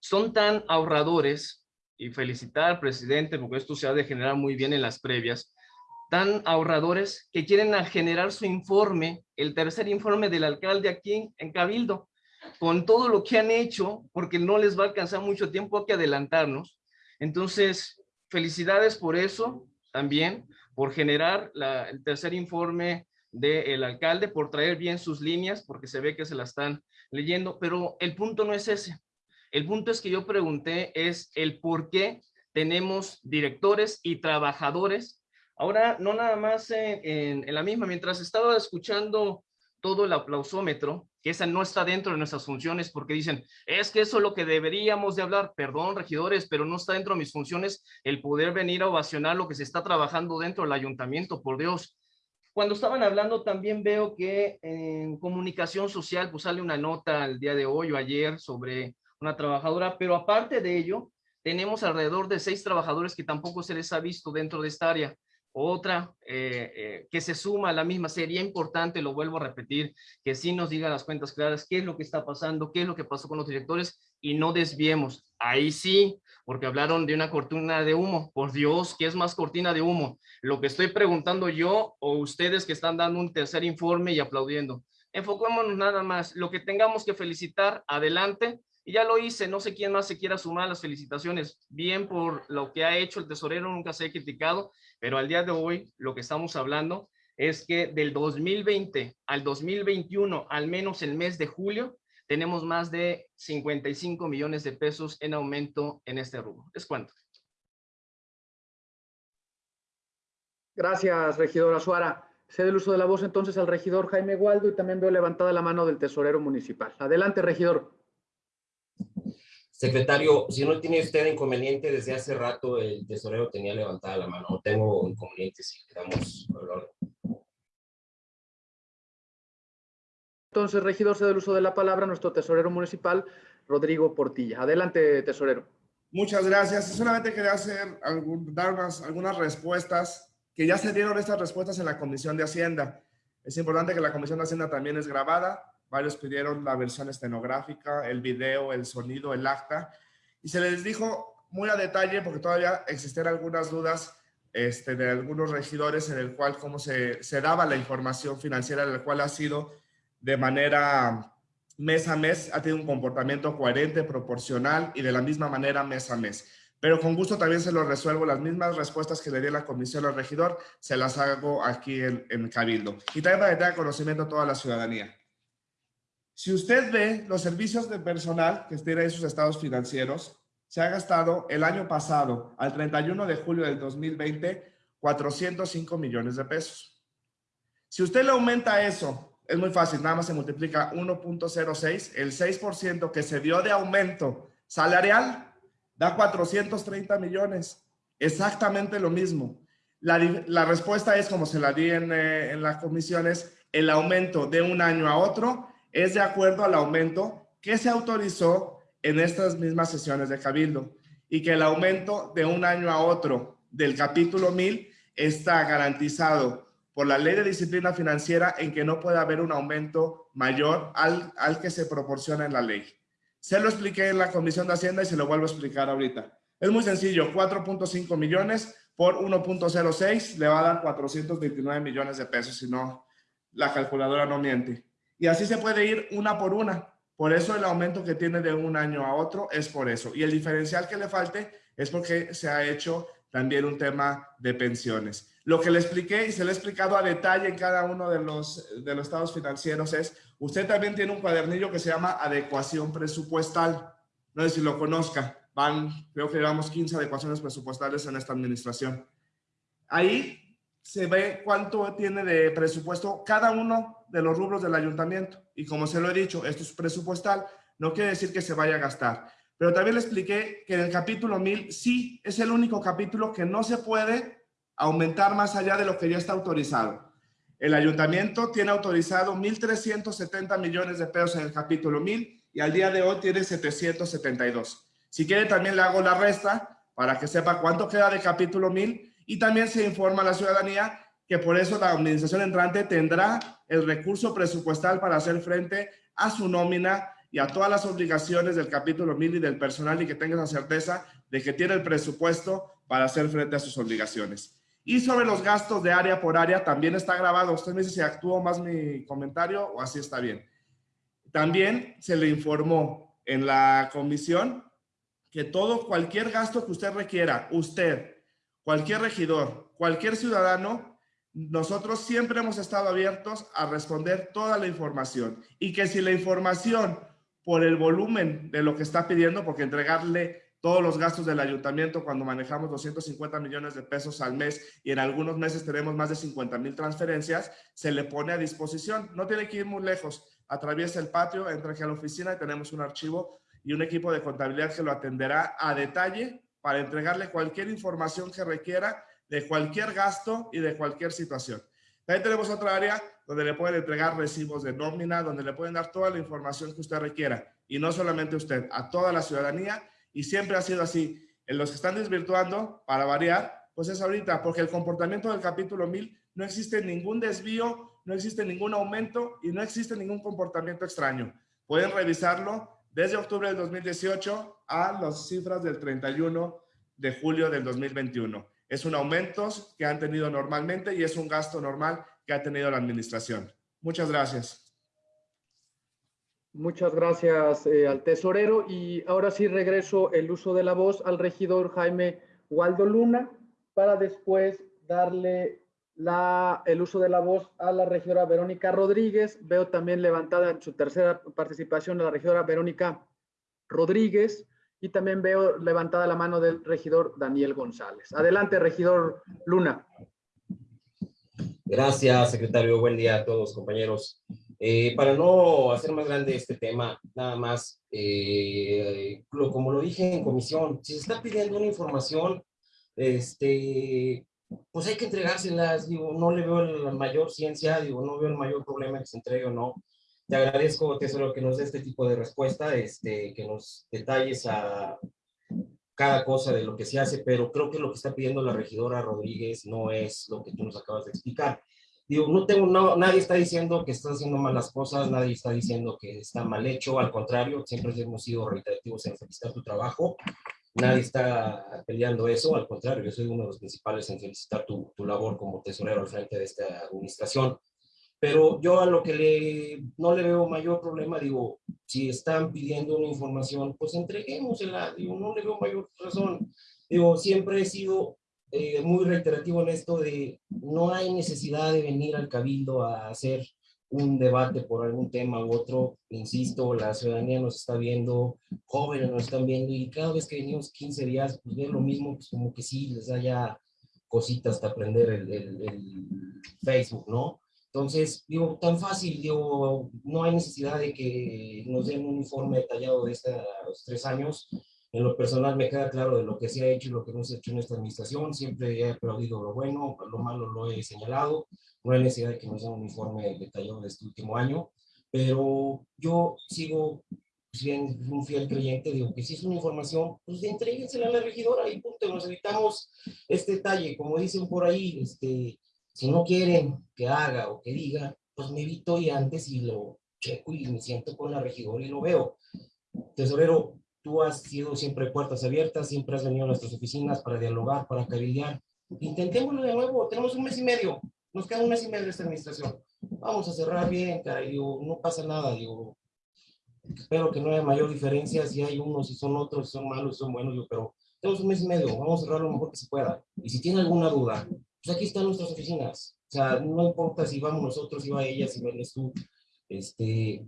Son tan ahorradores, y felicitar al presidente porque esto se ha de generar muy bien en las previas, tan ahorradores que quieren generar su informe, el tercer informe del alcalde aquí en Cabildo, con todo lo que han hecho, porque no les va a alcanzar mucho tiempo, hay que adelantarnos, entonces, felicidades por eso también, por generar la, el tercer informe del alcalde, por traer bien sus líneas, porque se ve que se la están leyendo, pero el punto no es ese. El punto es que yo pregunté es el por qué tenemos directores y trabajadores. Ahora, no nada más en, la misma, mientras estaba escuchando todo el aplausómetro, que esa no está dentro de nuestras funciones porque dicen, es que eso es lo que deberíamos de hablar, perdón regidores, pero no está dentro de mis funciones el poder venir a ovacionar lo que se está trabajando dentro del ayuntamiento, por Dios. Cuando estaban hablando también veo que en comunicación social pues sale una nota el día de hoy o ayer sobre una trabajadora, pero aparte de ello, tenemos alrededor de seis trabajadores que tampoco se les ha visto dentro de esta área. Otra eh, eh, que se suma a la misma, sería importante, lo vuelvo a repetir, que sí nos diga las cuentas claras, qué es lo que está pasando, qué es lo que pasó con los directores y no desviemos. Ahí sí, porque hablaron de una cortina de humo. Por Dios, ¿qué es más cortina de humo? Lo que estoy preguntando yo o ustedes que están dando un tercer informe y aplaudiendo. Enfoquémonos nada más. Lo que tengamos que felicitar, adelante. Y ya lo hice, no sé quién más se quiera sumar a las felicitaciones. Bien por lo que ha hecho el tesorero, nunca se ha criticado pero al día de hoy lo que estamos hablando es que del 2020 al 2021, al menos el mes de julio, tenemos más de 55 millones de pesos en aumento en este rubro. ¿Es cuánto? Gracias, regidora Suara. Cede el uso de la voz entonces al regidor Jaime Gualdo y también veo levantada la mano del tesorero municipal. Adelante, regidor. Secretario, si no tiene usted inconveniente, desde hace rato el tesorero tenía levantada la mano. No tengo inconveniente si quedamos Entonces, regidor, cede el uso de la palabra nuestro tesorero municipal, Rodrigo Portilla. Adelante, tesorero. Muchas gracias. Solamente quería hacer algún, dar unas, algunas respuestas, que ya se dieron estas respuestas en la Comisión de Hacienda. Es importante que la Comisión de Hacienda también es grabada. Varios pidieron la versión estenográfica, el video, el sonido, el acta. Y se les dijo muy a detalle, porque todavía existían algunas dudas este, de algunos regidores en el cual cómo se, se daba la información financiera, en el cual ha sido de manera mes a mes, ha tenido un comportamiento coherente, proporcional y de la misma manera mes a mes. Pero con gusto también se lo resuelvo, las mismas respuestas que le di a la comisión al regidor, se las hago aquí en, en Cabildo. Y también para que tenga conocimiento a toda la ciudadanía. Si usted ve los servicios de personal que tiene en sus estados financieros, se ha gastado el año pasado, al 31 de julio del 2020, 405 millones de pesos. Si usted le aumenta eso es muy fácil, nada más se multiplica 1.06, el 6% que se dio de aumento salarial da 430 millones, exactamente lo mismo. La, respuesta es, como se la di en, eh, en las comisiones, el aumento de un año a otro es de acuerdo al aumento que se autorizó en estas mismas sesiones de Cabildo y que el aumento de un año a otro del capítulo 1000 está garantizado por la ley de disciplina financiera en que no puede haber un aumento mayor al, al que se proporciona en la ley. Se lo expliqué en la Comisión de Hacienda y se lo vuelvo a explicar ahorita. Es muy sencillo, 4.5 millones por 1.06 le va a dar 429 millones de pesos, si no, la calculadora no miente. Y así se puede ir una por una. Por eso el aumento que tiene de un año a otro es por eso. Y el diferencial que le falte es porque se ha hecho también un tema de pensiones. Lo que le expliqué y se le he explicado a detalle en cada uno de los, de los estados financieros es, usted también tiene un cuadernillo que se llama adecuación presupuestal. No sé si lo conozca. Van, creo que llevamos 15 adecuaciones presupuestales en esta administración. Ahí se ve cuánto tiene de presupuesto cada uno de los rubros del ayuntamiento. Y como se lo he dicho, esto es presupuestal, no quiere decir que se vaya a gastar. Pero también le expliqué que en el capítulo 1000 sí es el único capítulo que no se puede aumentar más allá de lo que ya está autorizado. El ayuntamiento tiene autorizado 1.370 millones de pesos en el capítulo 1000 y al día de hoy tiene 772. Si quiere también le hago la resta para que sepa cuánto queda de capítulo 1000 y también se informa a la ciudadanía que por eso la administración entrante tendrá el recurso presupuestal para hacer frente a su nómina y a todas las obligaciones del capítulo 1000 y del personal y que tenga la certeza de que tiene el presupuesto para hacer frente a sus obligaciones. Y sobre los gastos de área por área también está grabado. Usted me dice si actuó más mi comentario o así está bien. También se le informó en la comisión que todo, cualquier gasto que usted requiera, usted, cualquier regidor, cualquier ciudadano, nosotros siempre hemos estado abiertos a responder toda la información. Y que si la información por el volumen de lo que está pidiendo, porque entregarle todos los gastos del ayuntamiento cuando manejamos 250 millones de pesos al mes y en algunos meses tenemos más de 50 mil transferencias, se le pone a disposición. No tiene que ir muy lejos. Atraviesa el patio, entra aquí a la oficina y tenemos un archivo y un equipo de contabilidad que lo atenderá a detalle para entregarle cualquier información que requiera de cualquier gasto y de cualquier situación. También tenemos otra área donde le pueden entregar recibos de nómina, donde le pueden dar toda la información que usted requiera. Y no solamente usted, a toda la ciudadanía y siempre ha sido así. En los que están desvirtuando, para variar, pues es ahorita, porque el comportamiento del capítulo 1000 no existe ningún desvío, no existe ningún aumento y no existe ningún comportamiento extraño. Pueden revisarlo desde octubre del 2018 a las cifras del 31 de julio del 2021. Es un aumento que han tenido normalmente y es un gasto normal que ha tenido la administración. Muchas gracias. Muchas gracias eh, al tesorero y ahora sí regreso el uso de la voz al regidor Jaime Waldo Luna para después darle la, el uso de la voz a la regidora Verónica Rodríguez. Veo también levantada en su tercera participación a la regidora Verónica Rodríguez y también veo levantada la mano del regidor Daniel González. Adelante, regidor Luna. Gracias, secretario. Buen día a todos, compañeros. Eh, para no hacer más grande este tema, nada más, eh, lo, como lo dije en comisión, si se está pidiendo una información, este, pues hay que entregárselas, digo, no le veo la mayor ciencia, digo, no veo el mayor problema que se entregue o no. Te agradezco, Tesoro, que nos dé este tipo de respuesta, este, que nos detalles a cada cosa de lo que se hace, pero creo que lo que está pidiendo la regidora Rodríguez no es lo que tú nos acabas de explicar. Digo, no tengo, no, nadie está diciendo que estás haciendo malas cosas, nadie está diciendo que está mal hecho, al contrario, siempre hemos sido reiterativos en felicitar tu trabajo, nadie está peleando eso, al contrario, yo soy uno de los principales en felicitar tu, tu labor como tesorero al frente de esta administración. Pero yo a lo que le, no le veo mayor problema, digo, si están pidiendo una información, pues entreguémosela, digo, no le veo mayor razón. Digo, siempre he sido eh, muy reiterativo en esto de no hay necesidad de venir al cabildo a hacer un debate por algún tema u otro. Insisto, la ciudadanía nos está viendo, jóvenes nos están viendo y cada vez que venimos 15 días, pues ver lo mismo, pues como que sí, les da ya cositas hasta aprender el, el, el Facebook, ¿no? Entonces, digo, tan fácil, digo, no hay necesidad de que nos den un informe detallado de estos tres años. En lo personal me queda claro de lo que se ha hecho y lo que no se ha hecho en esta administración. Siempre he aplaudido lo bueno, lo malo lo he señalado. No hay necesidad de que nos den un informe detallado de este último año. Pero yo sigo pues bien, un fiel creyente, digo que si es una información, pues entréguensela a la regidora y punto, nos evitamos este detalle, como dicen por ahí, este, si no quieren que haga o que diga, pues me evito y antes y lo checo y me siento con la regidora y lo veo. Tesorero, Tú has sido siempre puertas abiertas, siempre has venido a nuestras oficinas para dialogar, para cabildear. Intentémoslo de nuevo, tenemos un mes y medio, nos queda un mes y medio de esta administración. Vamos a cerrar bien, cara, digo, no pasa nada, digo, espero que no haya mayor diferencia si hay unos, si son otros, si son malos, si son buenos, digo, pero tenemos un mes y medio, vamos a cerrar lo mejor que se pueda. Y si tiene alguna duda, pues aquí están nuestras oficinas. O sea, no importa si vamos nosotros, si va ella, si vienes tú, este,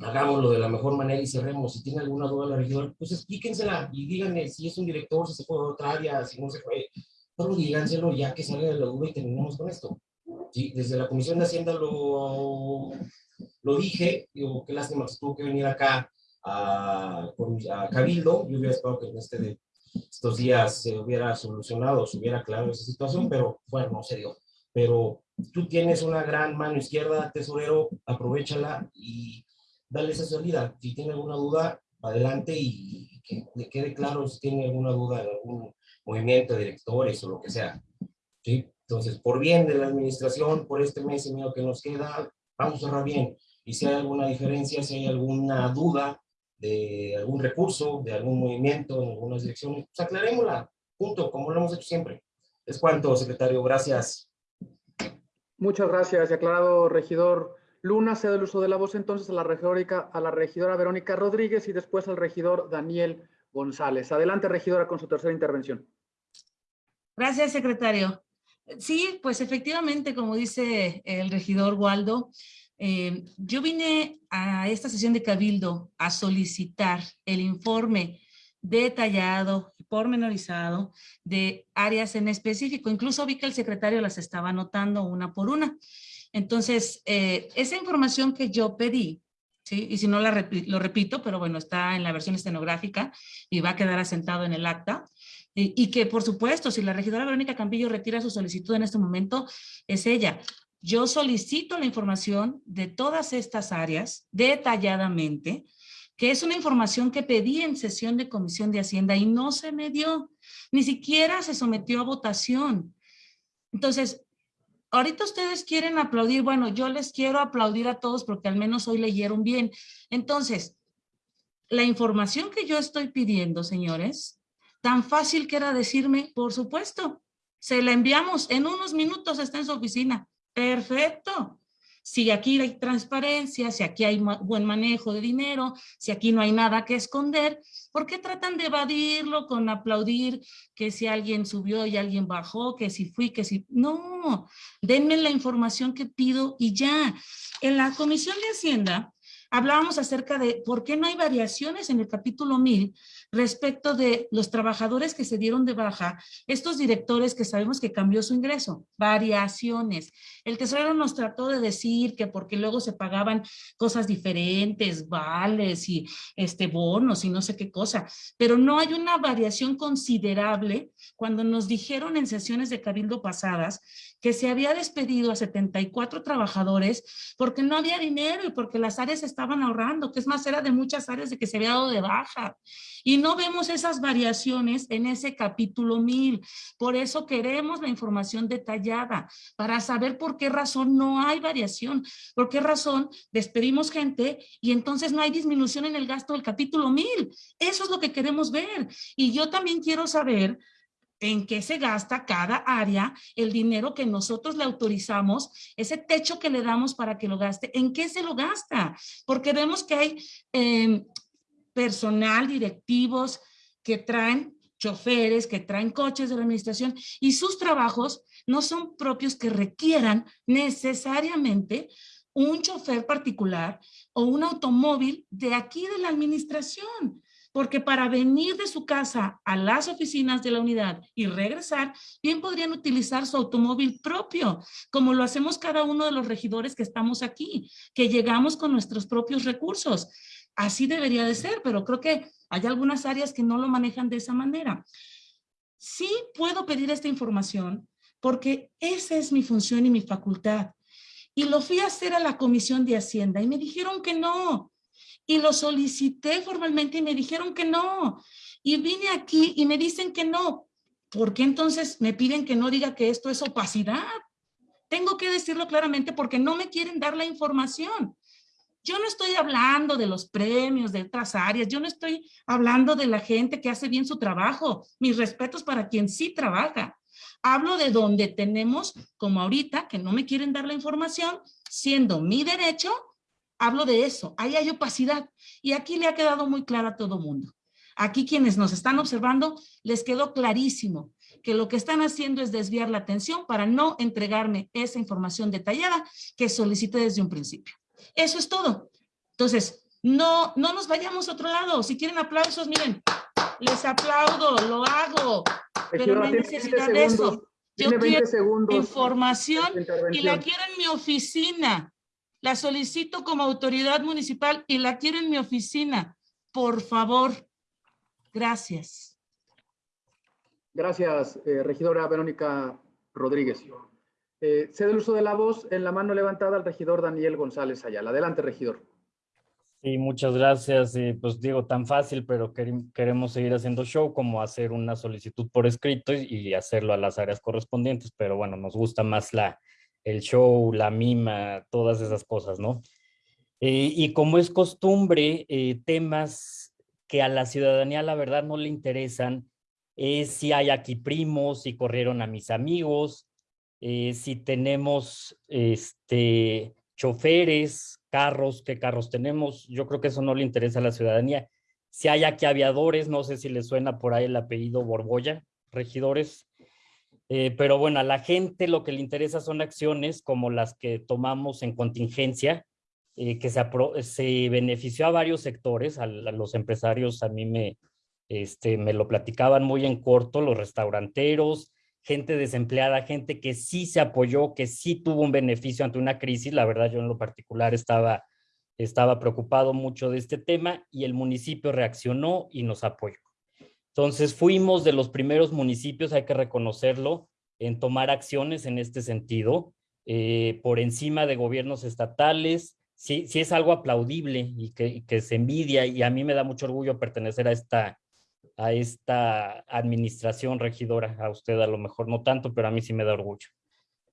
hagámoslo de la mejor manera y cerremos. Si tiene alguna duda la regidora, pues explíquensela y díganme si es un director, si se fue a otra área, si no se fue. Pero díganselo ya que salga de la duda y terminemos con esto. Sí, desde la Comisión de Hacienda lo, lo dije, digo, qué lástima que tuvo que venir acá a, a Cabildo. Yo hubiera esperado que en este de estos días se hubiera solucionado, se hubiera aclarado esa situación, pero bueno, no se dio. Pero tú tienes una gran mano izquierda, tesorero, aprovechala y darle esa salida. Si tiene alguna duda, adelante y que le quede claro si tiene alguna duda en algún movimiento de directores o lo que sea. ¿sí? Entonces, por bien de la administración, por este mes y medio que nos queda, vamos a cerrar bien. Y si hay alguna diferencia, si hay alguna duda de algún recurso, de algún movimiento en algunas direcciones, pues aclarémosla, punto, como lo hemos hecho siempre. Es cuanto, secretario, gracias. Muchas gracias, aclarado, regidor. Luna cede el uso de la voz entonces a la, regidora, a la regidora Verónica Rodríguez y después al regidor Daniel González. Adelante, regidora, con su tercera intervención. Gracias, secretario. Sí, pues efectivamente, como dice el regidor Waldo, eh, yo vine a esta sesión de Cabildo a solicitar el informe detallado y pormenorizado de áreas en específico. Incluso vi que el secretario las estaba anotando una por una. Entonces, eh, esa información que yo pedí, ¿sí? y si no la lo repito, pero bueno, está en la versión estenográfica y va a quedar asentado en el acta, y, y que por supuesto, si la regidora Verónica Campillo retira su solicitud en este momento, es ella. Yo solicito la información de todas estas áreas detalladamente, que es una información que pedí en sesión de Comisión de Hacienda y no se me dio, ni siquiera se sometió a votación. Entonces, ahorita ustedes quieren aplaudir, bueno, yo les quiero aplaudir a todos porque al menos hoy leyeron bien. Entonces, la información que yo estoy pidiendo, señores, tan fácil que era decirme, por supuesto, se la enviamos, en unos minutos está en su oficina. Perfecto si aquí hay transparencia, si aquí hay buen manejo de dinero, si aquí no hay nada que esconder, ¿por qué tratan de evadirlo con aplaudir que si alguien subió y alguien bajó, que si fui, que si... No, denme la información que pido y ya. En la Comisión de Hacienda hablábamos acerca de por qué no hay variaciones en el capítulo 1000 respecto de los trabajadores que se dieron de baja, estos directores que sabemos que cambió su ingreso, variaciones. El tesorero nos trató de decir que porque luego se pagaban cosas diferentes, vales y este bonos y no sé qué cosa, pero no hay una variación considerable cuando nos dijeron en sesiones de cabildo pasadas que se había despedido a 74 trabajadores porque no había dinero y porque las áreas estaban ahorrando, que es más, era de muchas áreas de que se había dado de baja. Y no vemos esas variaciones en ese capítulo 1000. Por eso queremos la información detallada, para saber por qué razón no hay variación, por qué razón despedimos gente y entonces no hay disminución en el gasto del capítulo 1000. Eso es lo que queremos ver. Y yo también quiero saber en qué se gasta cada área, el dinero que nosotros le autorizamos, ese techo que le damos para que lo gaste, en qué se lo gasta, porque vemos que hay em, personal, directivos que traen choferes, que traen coches de la administración y sus trabajos no son propios que requieran necesariamente un chofer particular o un automóvil de aquí de la administración porque para venir de su casa a las oficinas de la unidad y regresar, bien podrían utilizar su automóvil propio, como lo hacemos cada uno de los regidores que estamos aquí, que llegamos con nuestros propios recursos. Así debería de ser, pero creo que hay algunas áreas que no lo manejan de esa manera. Sí puedo pedir esta información porque esa es mi función y mi facultad. Y lo fui a hacer a la Comisión de Hacienda y me dijeron que no, y lo solicité formalmente y me dijeron que no. Y vine aquí y me dicen que no. ¿Por qué entonces me piden que no diga que esto es opacidad? Tengo que decirlo claramente porque no me quieren dar la información. Yo no estoy hablando de los premios de otras áreas, yo no estoy hablando de la gente que hace bien su trabajo. Mis respetos para quien sí trabaja. Hablo de donde tenemos, como ahorita, que no me quieren dar la información, siendo mi derecho Hablo de eso, ahí hay opacidad y aquí le ha quedado muy claro a todo mundo. Aquí quienes nos están observando les quedó clarísimo que lo que están haciendo es desviar la atención para no entregarme esa información detallada que solicité desde un principio. Eso es todo. Entonces, no, no nos vayamos a otro lado. Si quieren aplausos, miren, les aplaudo, lo hago, pero no hay necesidad de eso. Yo quiero información y la quiero en mi oficina. La solicito como autoridad municipal y la quiero en mi oficina. Por favor. Gracias. Gracias, eh, regidora Verónica Rodríguez. Eh, cedo el uso de la voz en la mano levantada al regidor Daniel González Ayala. Adelante, regidor. Sí, muchas gracias. pues digo, tan fácil, pero queremos seguir haciendo show como hacer una solicitud por escrito y hacerlo a las áreas correspondientes, pero bueno, nos gusta más la, el show, la mima, todas esas cosas, ¿no? Eh, y como es costumbre, eh, temas que a la ciudadanía la verdad no le interesan, es si hay aquí primos, si corrieron a mis amigos, eh, si tenemos este, choferes, carros, qué carros tenemos, yo creo que eso no le interesa a la ciudadanía. Si hay aquí aviadores, no sé si les suena por ahí el apellido Borbolla, regidores, eh, pero bueno, a la gente lo que le interesa son acciones como las que tomamos en contingencia, eh, que se, se, benefició a varios sectores, a, los empresarios a mí me, este, me lo platicaban muy en corto, los restauranteros, gente desempleada, gente que sí se apoyó, que sí tuvo un beneficio ante una crisis. La verdad, yo en lo particular estaba, estaba preocupado mucho de este tema y el municipio reaccionó y nos apoyó. Entonces fuimos de los primeros municipios, hay que reconocerlo, en tomar acciones en este sentido, eh, por encima de gobiernos estatales, sí, sí es algo aplaudible y que, se envidia y a mí me da mucho orgullo pertenecer a esta, a esta administración regidora, a usted a lo mejor no tanto, pero a mí sí me da orgullo.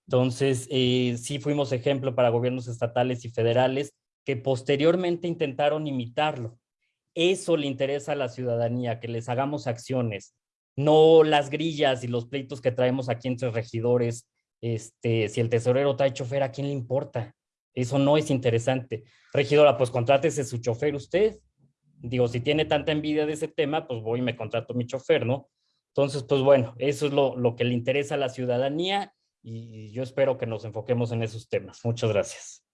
Entonces, eh, sí fuimos ejemplo para gobiernos estatales y federales que posteriormente intentaron imitarlo. Eso le interesa a la ciudadanía, que les hagamos acciones, no las grillas y los pleitos que traemos aquí entre regidores. Este, si el tesorero trae chofer, ¿a quién le importa? Eso no es interesante. Regidora, pues contrátese su chofer usted. Digo, si tiene tanta envidia de ese tema, pues voy y me contrato mi chofer, ¿no? Entonces, pues bueno, eso es lo, lo que le interesa a la ciudadanía y yo espero que nos enfoquemos en esos temas. Muchas gracias.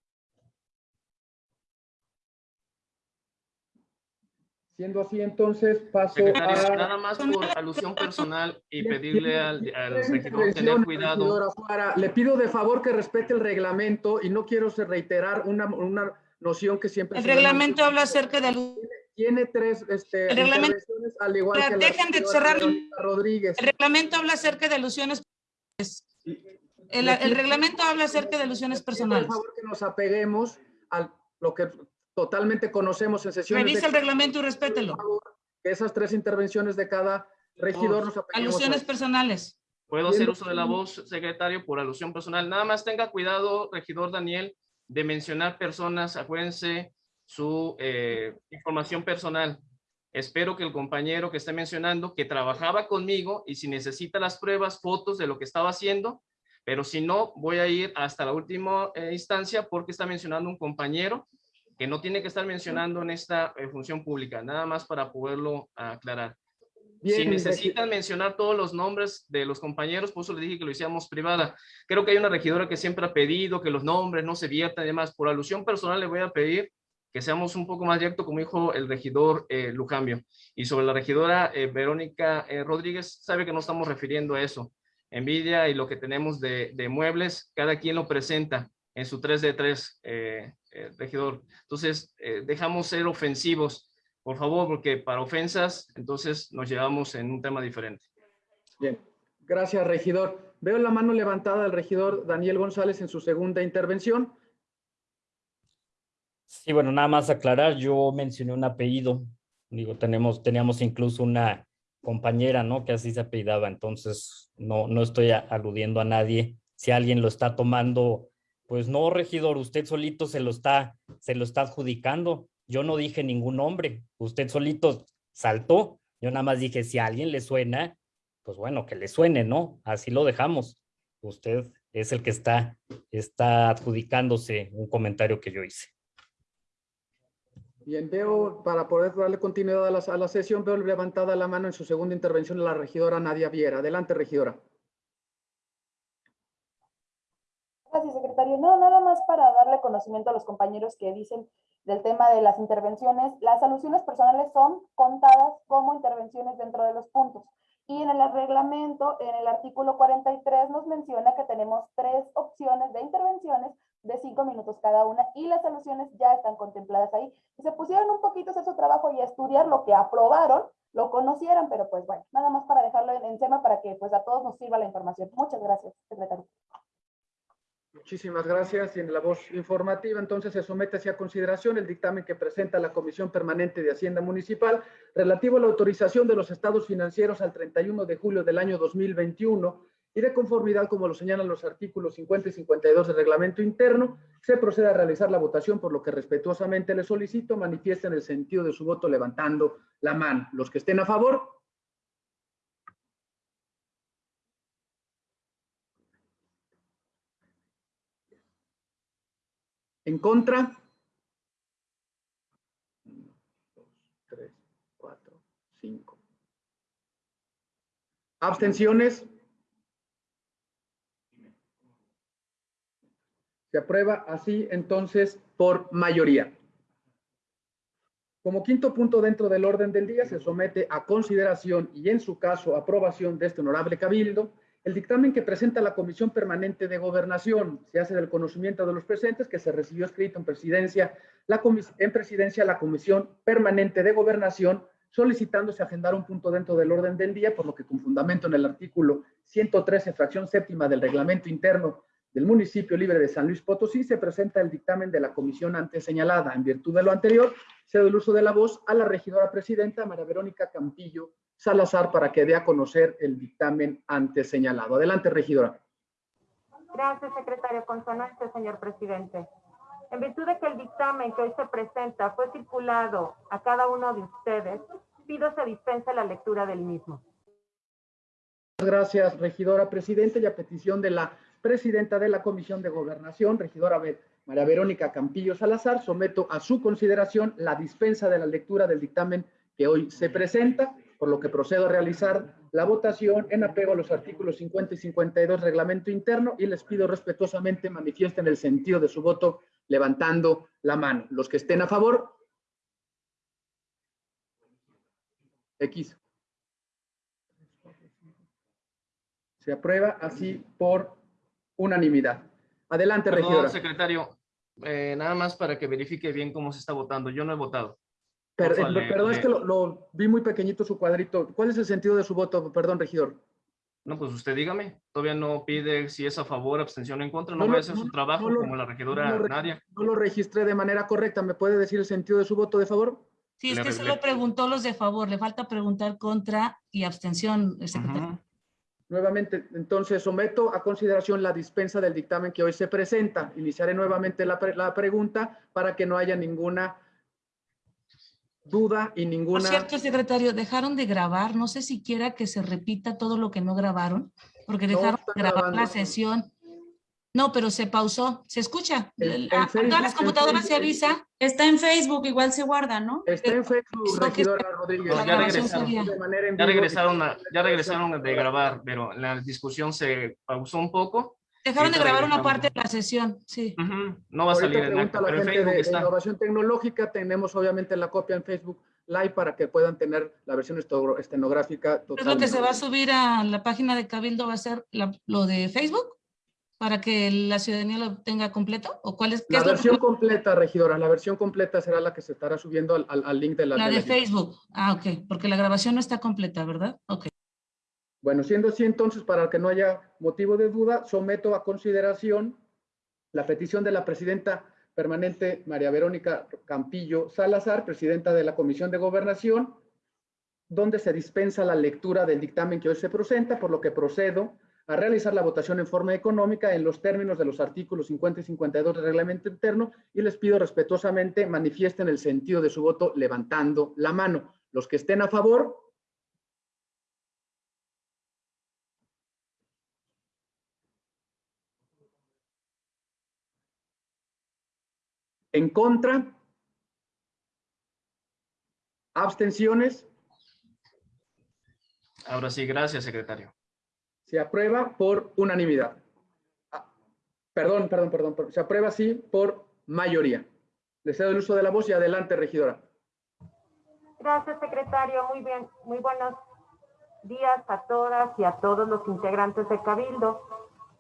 Siendo así, entonces paso Secretario, a... nada más por alusión personal y pedirle al, al regidor tener cuidado. Juara. Le pido de favor que respete el reglamento y no quiero se- reiterar una, una noción que siempre... El reglamento habla acerca de... Tiene tres este, El reglamento- intervenciones, al igual que la Dejen de cerrar- Rodríguez. El reglamento habla acerca de alusiones. El, el reglamento habla acerca de alusiones Por personales. favor, que nos apeguemos a lo que totalmente conocemos en sesiones. Revisa el reglamento y respételo. que esas tres intervenciones de cada regidor nos apeguemos. a Alusiones eso. personales. Puedo hacer uso de la voz, secretario, por alusión personal. Nada más tenga cuidado, regidor Daniel, de mencionar personas. Acuérdense su eh, información personal. Espero que el compañero que esté mencionando, que trabajaba conmigo y si necesita las pruebas, fotos de lo que estaba haciendo, pero si no, voy a ir hasta la última eh, instancia porque está mencionando un compañero que no tiene que estar mencionando en esta eh, función pública, nada más para poderlo aclarar. si Bien, necesitan mencionar todos los nombres de los compañeros, por eso le dije que lo hiciéramos privada. Creo que hay una regidora que siempre ha pedido que los nombres no se viertan y demás. Por alusión personal le voy a pedir que seamos un poco más directos, como dijo el regidor eh, Lujambio. Y sobre la regidora eh, Verónica eh, Rodríguez, sabe que no estamos refiriendo a eso. Envidia y lo que tenemos de, de muebles, cada quien lo presenta en su 3 de 3, eh, eh, regidor. Entonces, eh, dejamos ser ofensivos, por favor, porque para ofensas, entonces nos llevamos en un tema diferente. Bien, gracias, regidor. Veo la mano levantada del regidor Daniel González en su segunda intervención. Sí, bueno, nada más aclarar, yo mencioné un apellido, digo, tenemos, teníamos incluso una compañera, ¿no? Que así se apellidaba, entonces no, no estoy aludiendo a nadie. Si alguien lo está tomando, pues no, regidor, usted solito se lo está, se lo está adjudicando. Yo no dije ningún nombre, usted solito saltó. Yo nada más dije, si a alguien le suena, pues bueno, que le suene, ¿no? Así lo dejamos. Usted es el que está, está adjudicándose un comentario que yo hice. Bien, veo, para poder darle continuidad a la, sesión, veo levantada la mano en su segunda intervención la regidora Nadia Viera. Adelante, regidora. Gracias, secretario. No, nada más para darle conocimiento a los compañeros que dicen del tema de las intervenciones. Las alusiones personales son contadas como intervenciones dentro de los puntos. Y en el reglamento, en el artículo 43, nos menciona que tenemos tres opciones de intervenciones de cinco minutos cada una y las alusiones ya están contempladas ahí. Si se pusieron un poquito a hacer su trabajo y a estudiar lo que aprobaron, lo conocieran, pero pues bueno, nada más para dejarlo en, en para que pues a todos nos sirva la información. Muchas gracias, secretario. Muchísimas gracias. Y en la voz informativa, entonces se somete hacia consideración el dictamen que presenta la Comisión Permanente de Hacienda Municipal relativo a la autorización de los estados financieros al 31 de julio del año 2021 y de conformidad, como lo señalan los artículos 50 y 52 del reglamento interno, se procede a realizar la votación, por lo que respetuosamente le solicito manifiesten el sentido de su voto levantando la mano. Los que estén a favor, en contra, Uno, dos, tres, cuatro, cinco. Abstenciones. Se aprueba así entonces por mayoría. Como quinto punto dentro del orden del día se somete a consideración y en su caso aprobación de este honorable cabildo el dictamen que presenta la Comisión Permanente de Gobernación. Se hace del conocimiento de los presentes que se recibió escrito en presidencia la, en presidencia la Comisión Permanente de Gobernación solicitándose agendar un punto dentro del orden del día, por lo que con fundamento en el artículo 113, fracción séptima del reglamento interno del municipio libre de San Luis Potosí, se presenta el dictamen de la comisión antes señalada. En virtud de lo anterior, cedo el uso de la voz a la regidora presidenta María Verónica Campillo Salazar para que dé a conocer el dictamen antes señalado. Adelante, regidora. Gracias, secretario. Con señor presidente. En virtud de que el dictamen que hoy se presenta fue circulado a cada uno de ustedes, pido se dispense la lectura del mismo. Gracias, regidora presidenta, y a petición de la presidenta de la Comisión de Gobernación, regidora María Verónica Campillo Salazar, someto a su consideración la dispensa de la lectura del dictamen que hoy se presenta, por lo que procedo a realizar la votación en apego a los artículos 50 y 52 reglamento interno y les pido respetuosamente manifiesten el sentido de su voto levantando la mano. Los que estén a favor, X. Se aprueba así por unanimidad. Adelante, Perdón, regidora. secretario, eh, nada más para que verifique bien cómo se está votando. Yo no he votado. Per- eh, le- perdón, es que lo, lo vi muy pequeñito su cuadrito. ¿Cuál es el sentido de su voto? Perdón, regidor. No, pues usted dígame. Todavía no pide si es a favor, abstención o en contra. No, No va a lo- hacer no- su trabajo no lo- como la regidora no lo Nadia. No lo registré de manera correcta. ¿Me puede decir el sentido de su voto de favor? Sí, es Le que arreglé. solo preguntó los de favor, le falta preguntar contra y abstención, el secretario. Nuevamente, entonces someto a consideración la dispensa del dictamen que hoy se presenta. Iniciaré nuevamente la, pre- la pregunta para que no haya ninguna duda y Por ninguna... cierto, secretario, dejaron de grabar, no sé si quiera que se repita todo lo que no grabaron, porque dejaron de grabar la sesión. No, pero se pausó, se escucha. En- en A- a Facebook, todas las computadoras se avisa. Está en Facebook, igual se guarda, ¿no? Está en Facebook, Eso que regidora Rodríguez. No, ya regresaron. a- ya regresaron de grabar, pero la discusión se pausó un poco. Dejaron de grabar una parte de la sesión, sí. Ujú, No va a Ahorita salir en pregunta acta, la pero en gente Facebook de, de está. Innovación Tecnológica. Tenemos obviamente la copia en Facebook Live para que puedan tener la versión estenográfica ¿Es lo que se va a subir a la página de Cabildo? ¿Va a ser la- lo de Facebook? ¿Para que la ciudadanía lo tenga completo? ¿O cuál es, qué La es versión completa, regidora, la versión completa será la que se estará subiendo al, al- al link de la... La de la- Facebook. Ah, ok, porque la grabación no está completa, ¿verdad? Ok. Bueno, siendo así, entonces, para que no haya motivo de duda, someto a consideración la petición de la presidenta permanente María Verónica Campillo Salazar, presidenta de la Comisión de Gobernación, donde se dispensa la lectura del dictamen que hoy se presenta, por lo que procedo a realizar la votación en forma económica en los términos de los artículos 50 y 52 del reglamento interno y les pido respetuosamente manifiesten el sentido de su voto levantando la mano. Los que estén a favor, En contra. Abstenciones. Ahora sí, gracias, secretario. Se aprueba por unanimidad. Ah, Perdón, perdón, perdón. Se aprueba sí por mayoría. Le cedo el uso de la voz y adelante, regidora. Gracias, secretario. Muy bien, muy buenos días a todas y a todos los integrantes de Cabildo.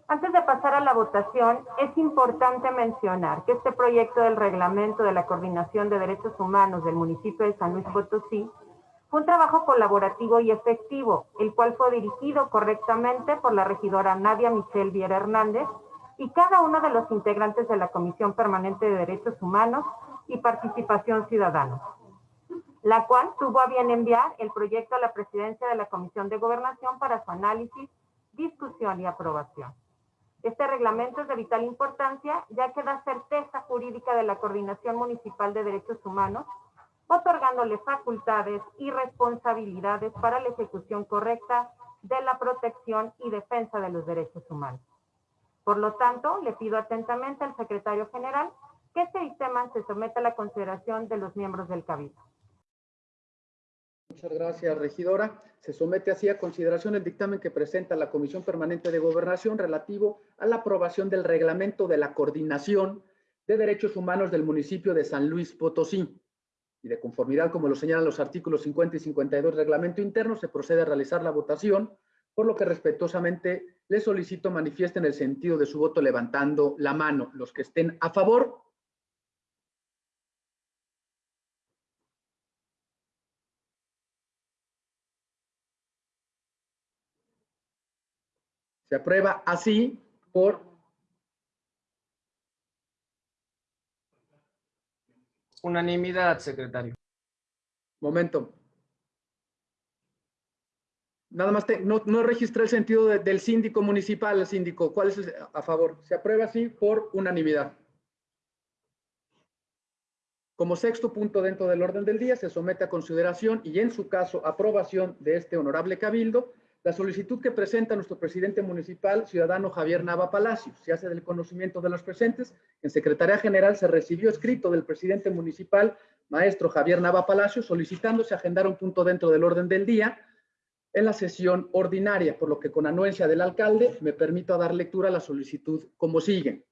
Antes de pasar a la votación, es importante mencionar que este proyecto del reglamento de la Coordinación de Derechos Humanos del municipio de San Luis Potosí fue un trabajo colaborativo y efectivo, el cual fue dirigido correctamente por la regidora Nadia Michelle Viera Hernández y cada uno de los integrantes de la Comisión Permanente de Derechos Humanos y Participación Ciudadana la cual tuvo a bien enviar el proyecto a la presidencia de la Comisión de Gobernación para su análisis, discusión y aprobación. Este reglamento es de vital importancia, ya que da certeza jurídica de la Coordinación Municipal de Derechos Humanos, otorgándole facultades y responsabilidades para la ejecución correcta de la protección y defensa de los derechos humanos. Por lo tanto, le pido atentamente al secretario general que este dictamen se someta a la consideración de los miembros del Cabildo. Muchas gracias, regidora. Se somete así a consideración el dictamen que presenta la Comisión Permanente de Gobernación relativo a la aprobación del reglamento de la coordinación de derechos humanos del municipio de San Luis Potosí. Y de conformidad, como lo señalan los artículos 50 y 52 del reglamento interno, se procede a realizar la votación, por lo que respetuosamente les solicito manifiesten el sentido de su voto levantando la mano. Los que estén a favor, Se aprueba así por Unanimidad, secretario. momento. Nada más, te- no, no registré el sentido de- del síndico municipal, el síndico. ¿Cuál es el- a favor? Se aprueba así por unanimidad. Como sexto punto dentro del orden del día, se somete a consideración y en su caso aprobación de este honorable cabildo la solicitud que presenta nuestro presidente municipal, ciudadano Javier Nava Palacios. Se hace del conocimiento de los presentes. En Secretaría General se recibió escrito del presidente municipal, maestro Javier Nava Palacios, solicitándose agendar un punto dentro del orden del día en la sesión ordinaria, por lo que con anuencia del alcalde me permito dar lectura a la solicitud como sigue.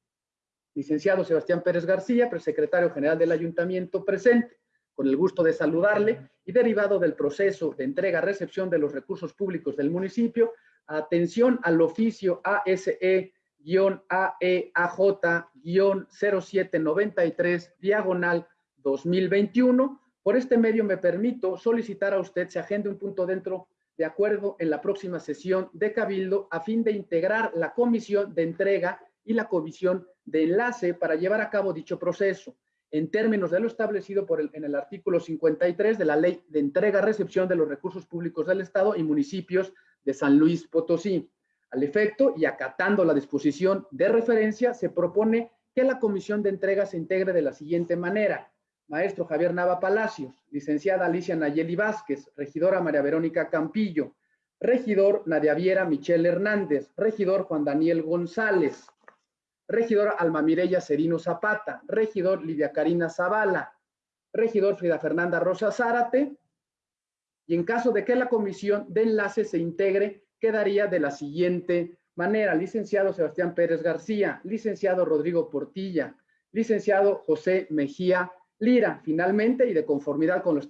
Licenciado Sebastián Pérez García, presecretario general del ayuntamiento presente. Con el gusto de saludarle y derivado del proceso de entrega-recepción de los recursos públicos del municipio, atención al oficio ASE-AEAJ-0793, diagonal 2021. Por este medio me permito solicitar a usted se agende un punto dentro de acuerdo en la próxima sesión de Cabildo a fin de integrar la comisión de entrega y la comisión de enlace para llevar a cabo dicho proceso en términos de lo establecido por el, en el artículo 53 de la Ley de Entrega-Recepción de los Recursos Públicos del Estado y municipios de San Luis Potosí. Al efecto y acatando la disposición de referencia, se propone que la comisión de entrega se integre de la siguiente manera. Maestro Javier Nava Palacios, licenciada Alicia Nayeli Vázquez, regidora María Verónica Campillo, regidor Nadia Viera Michelle Hernández, regidor Juan Daniel González, regidor Alma Mireya Serino Zapata, regidor Lidia Karina Zavala, regidor Frida Fernanda Rosa Zárate, y en caso de que la comisión de enlace se integre, quedaría de la siguiente manera. Licenciado Sebastián Pérez García, licenciado Rodrigo Portilla, licenciado José Mejía Lira. Finalmente, y de conformidad con lo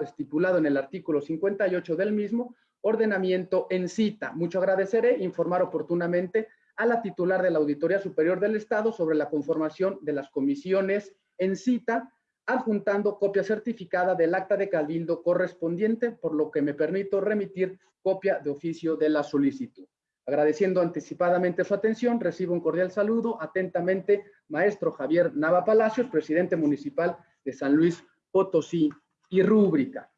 estipulado en el artículo 58 del mismo, ordenamiento en cita. Mucho agradeceré informar oportunamente a la titular de la Auditoría Superior del Estado sobre la conformación de las comisiones en cita, adjuntando copia certificada del acta de cabildo correspondiente, por lo que me permito remitir copia de oficio de la solicitud. Agradeciendo anticipadamente su atención, recibo un cordial saludo. Atentamente, maestro Javier Nava Palacios, presidente municipal de San Luis Potosí y Rúbrica.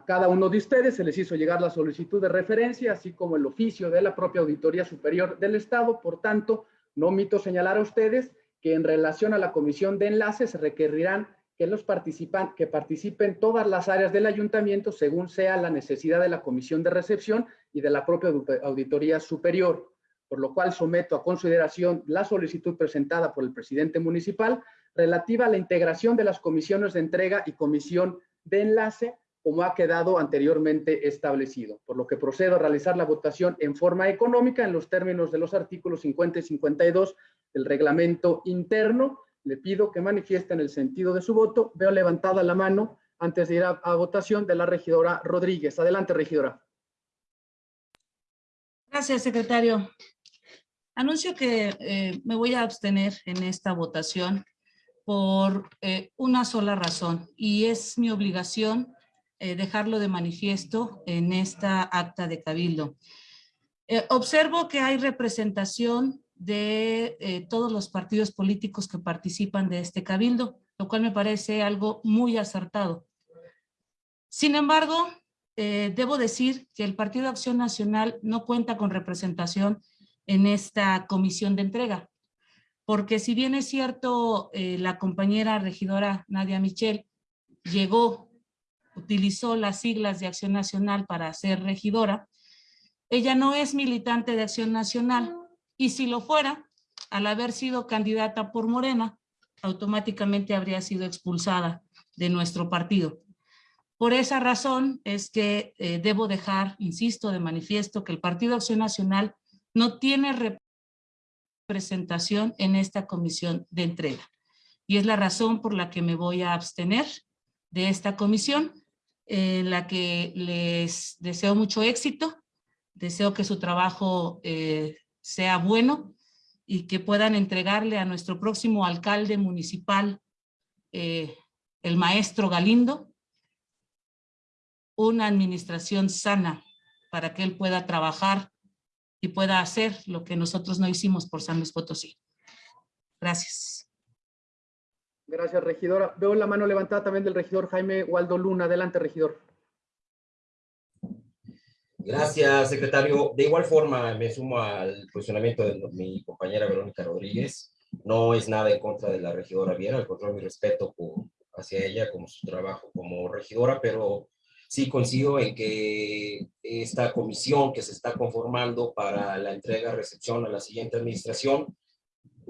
A cada uno de ustedes se les hizo llegar la solicitud de referencia, así como el oficio de la propia Auditoría Superior del Estado. Por tanto, no omito señalar a ustedes que en relación a la comisión de enlaces requerirán que los participan, que participen todas las áreas del ayuntamiento según sea la necesidad de la comisión de recepción y de la propia auditoría superior, por lo cual someto a consideración la solicitud presentada por el presidente municipal relativa a la integración de las comisiones de entrega y comisión de enlace como ha quedado anteriormente establecido, por lo que procedo a realizar la votación en forma económica en los términos de los artículos 50 y 52 del reglamento interno. Le pido que manifiesten el sentido de su voto. Veo levantada la mano antes de ir a, a votación de la regidora Rodríguez. Adelante, regidora. Gracias, secretario. Anuncio que eh, me voy a abstener en esta votación por eh, una sola razón y es mi obligación eh, dejarlo de manifiesto en esta acta de cabildo. Eh, observo que hay representación de eh, todos los partidos políticos que participan de este cabildo, lo cual me parece algo muy acertado. Sin embargo, debo decir que el Partido Acción Nacional no cuenta con representación en esta comisión de entrega, porque si bien es cierto, la compañera regidora Nadia Michel llegó utilizó las siglas de Acción Nacional para ser regidora, ella no es militante de Acción Nacional y si lo fuera, al haber sido candidata por Morena, automáticamente habría sido expulsada de nuestro partido. Por esa razón es que eh, debo dejar, insisto, de manifiesto que el Partido Acción Nacional no tiene representación en esta comisión de entrega. Y es la razón por la que me voy a abstener de esta comisión en la que les deseo mucho éxito, deseo que su trabajo eh, sea bueno y que puedan entregarle a nuestro próximo alcalde municipal, eh, el maestro Galindo, una administración sana para que él pueda trabajar y pueda hacer lo que nosotros no hicimos por San Luis Potosí. Gracias. Gracias, regidora. Veo la mano levantada también del regidor Jaime Waldo Luna. Adelante, regidor. Gracias, secretario. De igual forma, me sumo al posicionamiento de mi compañera Verónica Rodríguez. No es nada en contra de la regidora Viera, al contrario, mi respeto por, hacia ella como su trabajo como regidora, pero sí coincido en que esta comisión que se está conformando para la entrega-recepción a la siguiente administración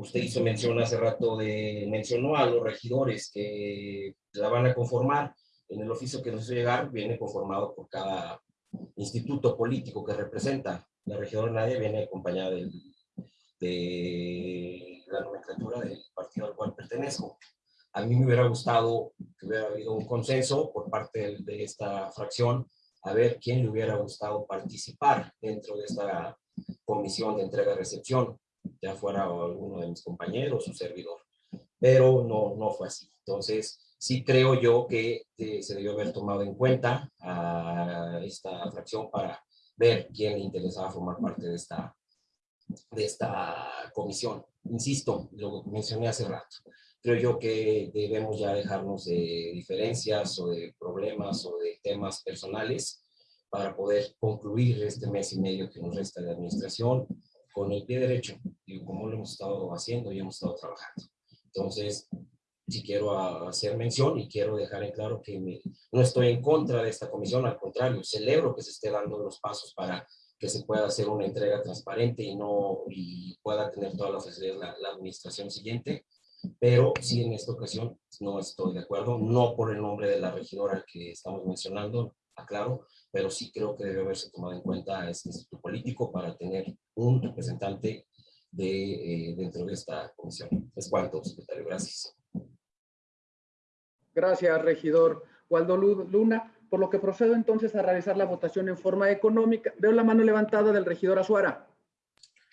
usted hizo mención hace rato de, mencionó a los regidores que la van a conformar. En el oficio que nos hizo llegar viene conformado por cada instituto político que representa. La regidora Nadia viene acompañada de la nomenclatura del partido al cual pertenezco. A mí me hubiera gustado que hubiera habido un consenso por parte de esta fracción a ver quién le hubiera gustado participar dentro de esta comisión de entrega-recepción, ya fuera alguno de mis compañeros o servidor. Pero no, no fue así. Entonces, sí creo yo que eh, se debió haber tomado en cuenta a esta fracción para ver quién le interesaba formar parte de esta, de esta comisión. Insisto, lo mencioné hace rato. Creo yo que debemos ya dejarnos de diferencias o de problemas o de temas personales para poder concluir este mes y medio que nos resta de administración con el pie derecho, y como lo hemos estado haciendo y hemos estado trabajando. Entonces, sí quiero hacer mención y quiero dejar en claro que no estoy en contra de esta comisión, al contrario, celebro que se esté dando los pasos para que se pueda hacer una entrega transparente y, no, y pueda tener todas las facilidades la, la administración siguiente, pero sí en esta ocasión no estoy de acuerdo, no por el nombre de la regidora que estamos mencionando, aclaro, pero sí creo que debe haberse tomado en cuenta este instituto político para tener un representante de, eh, dentro de esta comisión. Es cuanto, secretario. Gracias. Gracias, regidor Waldo Luna. Por lo que procedo entonces a realizar la votación en forma económica. Veo la mano levantada del regidor Azuara.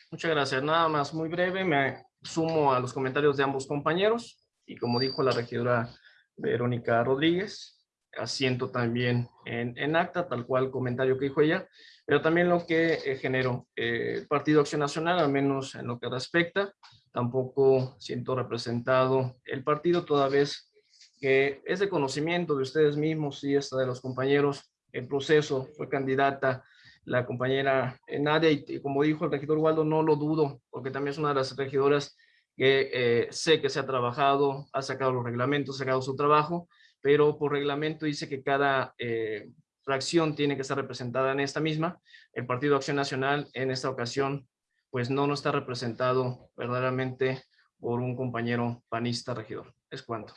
Muchas gracias. Nada más, muy breve. Me sumo a los comentarios de ambos compañeros. Y como dijo la regidora Verónica Rodríguez, asiento también en, en, acta, tal cual comentario que dijo ella, pero también lo que eh, generó eh, el Partido Acción Nacional, al menos en lo que respecta, tampoco siento representado el partido, toda vez que es de conocimiento de ustedes mismos y hasta de los compañeros, el proceso fue candidata la compañera Nadia y, y como dijo el regidor Waldo, no lo dudo, porque también es una de las regidoras que eh, sé que se ha trabajado, ha sacado los reglamentos, ha sacado su trabajo, pero por reglamento dice que cada eh, fracción tiene que estar representada en esta misma. El Partido Acción Nacional en esta ocasión pues no, no está representado verdaderamente por un compañero panista regidor. Es cuanto.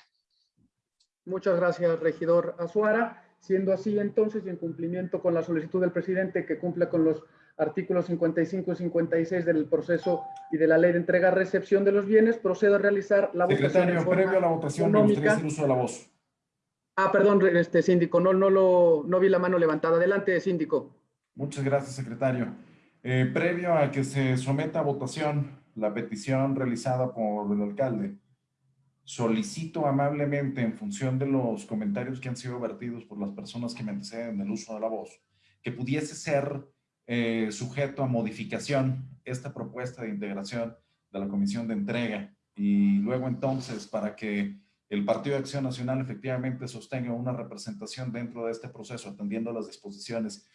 Muchas gracias, regidor Azuara. Siendo así, entonces, y en cumplimiento con la solicitud del presidente que cumpla con los artículos 55 y 56 del proceso y de la ley de entrega-recepción de los bienes, procedo a realizar la Secretario, votación. previo a la votación, me gustaría hacer uso de la voz. Ah, perdón, este síndico, no, no, lo, no vi la mano levantada. Adelante, síndico. Muchas gracias, secretario. Eh, previo a que se someta a votación la petición realizada por el alcalde, solicito amablemente, en función de los comentarios que han sido vertidos por las personas que me anteceden del uso de la voz, que pudiese ser eh, sujeto a modificación esta propuesta de integración de la comisión de entrega y luego entonces para que el Partido de Acción Nacional efectivamente sostenga una representación dentro de este proceso, atendiendo las disposiciones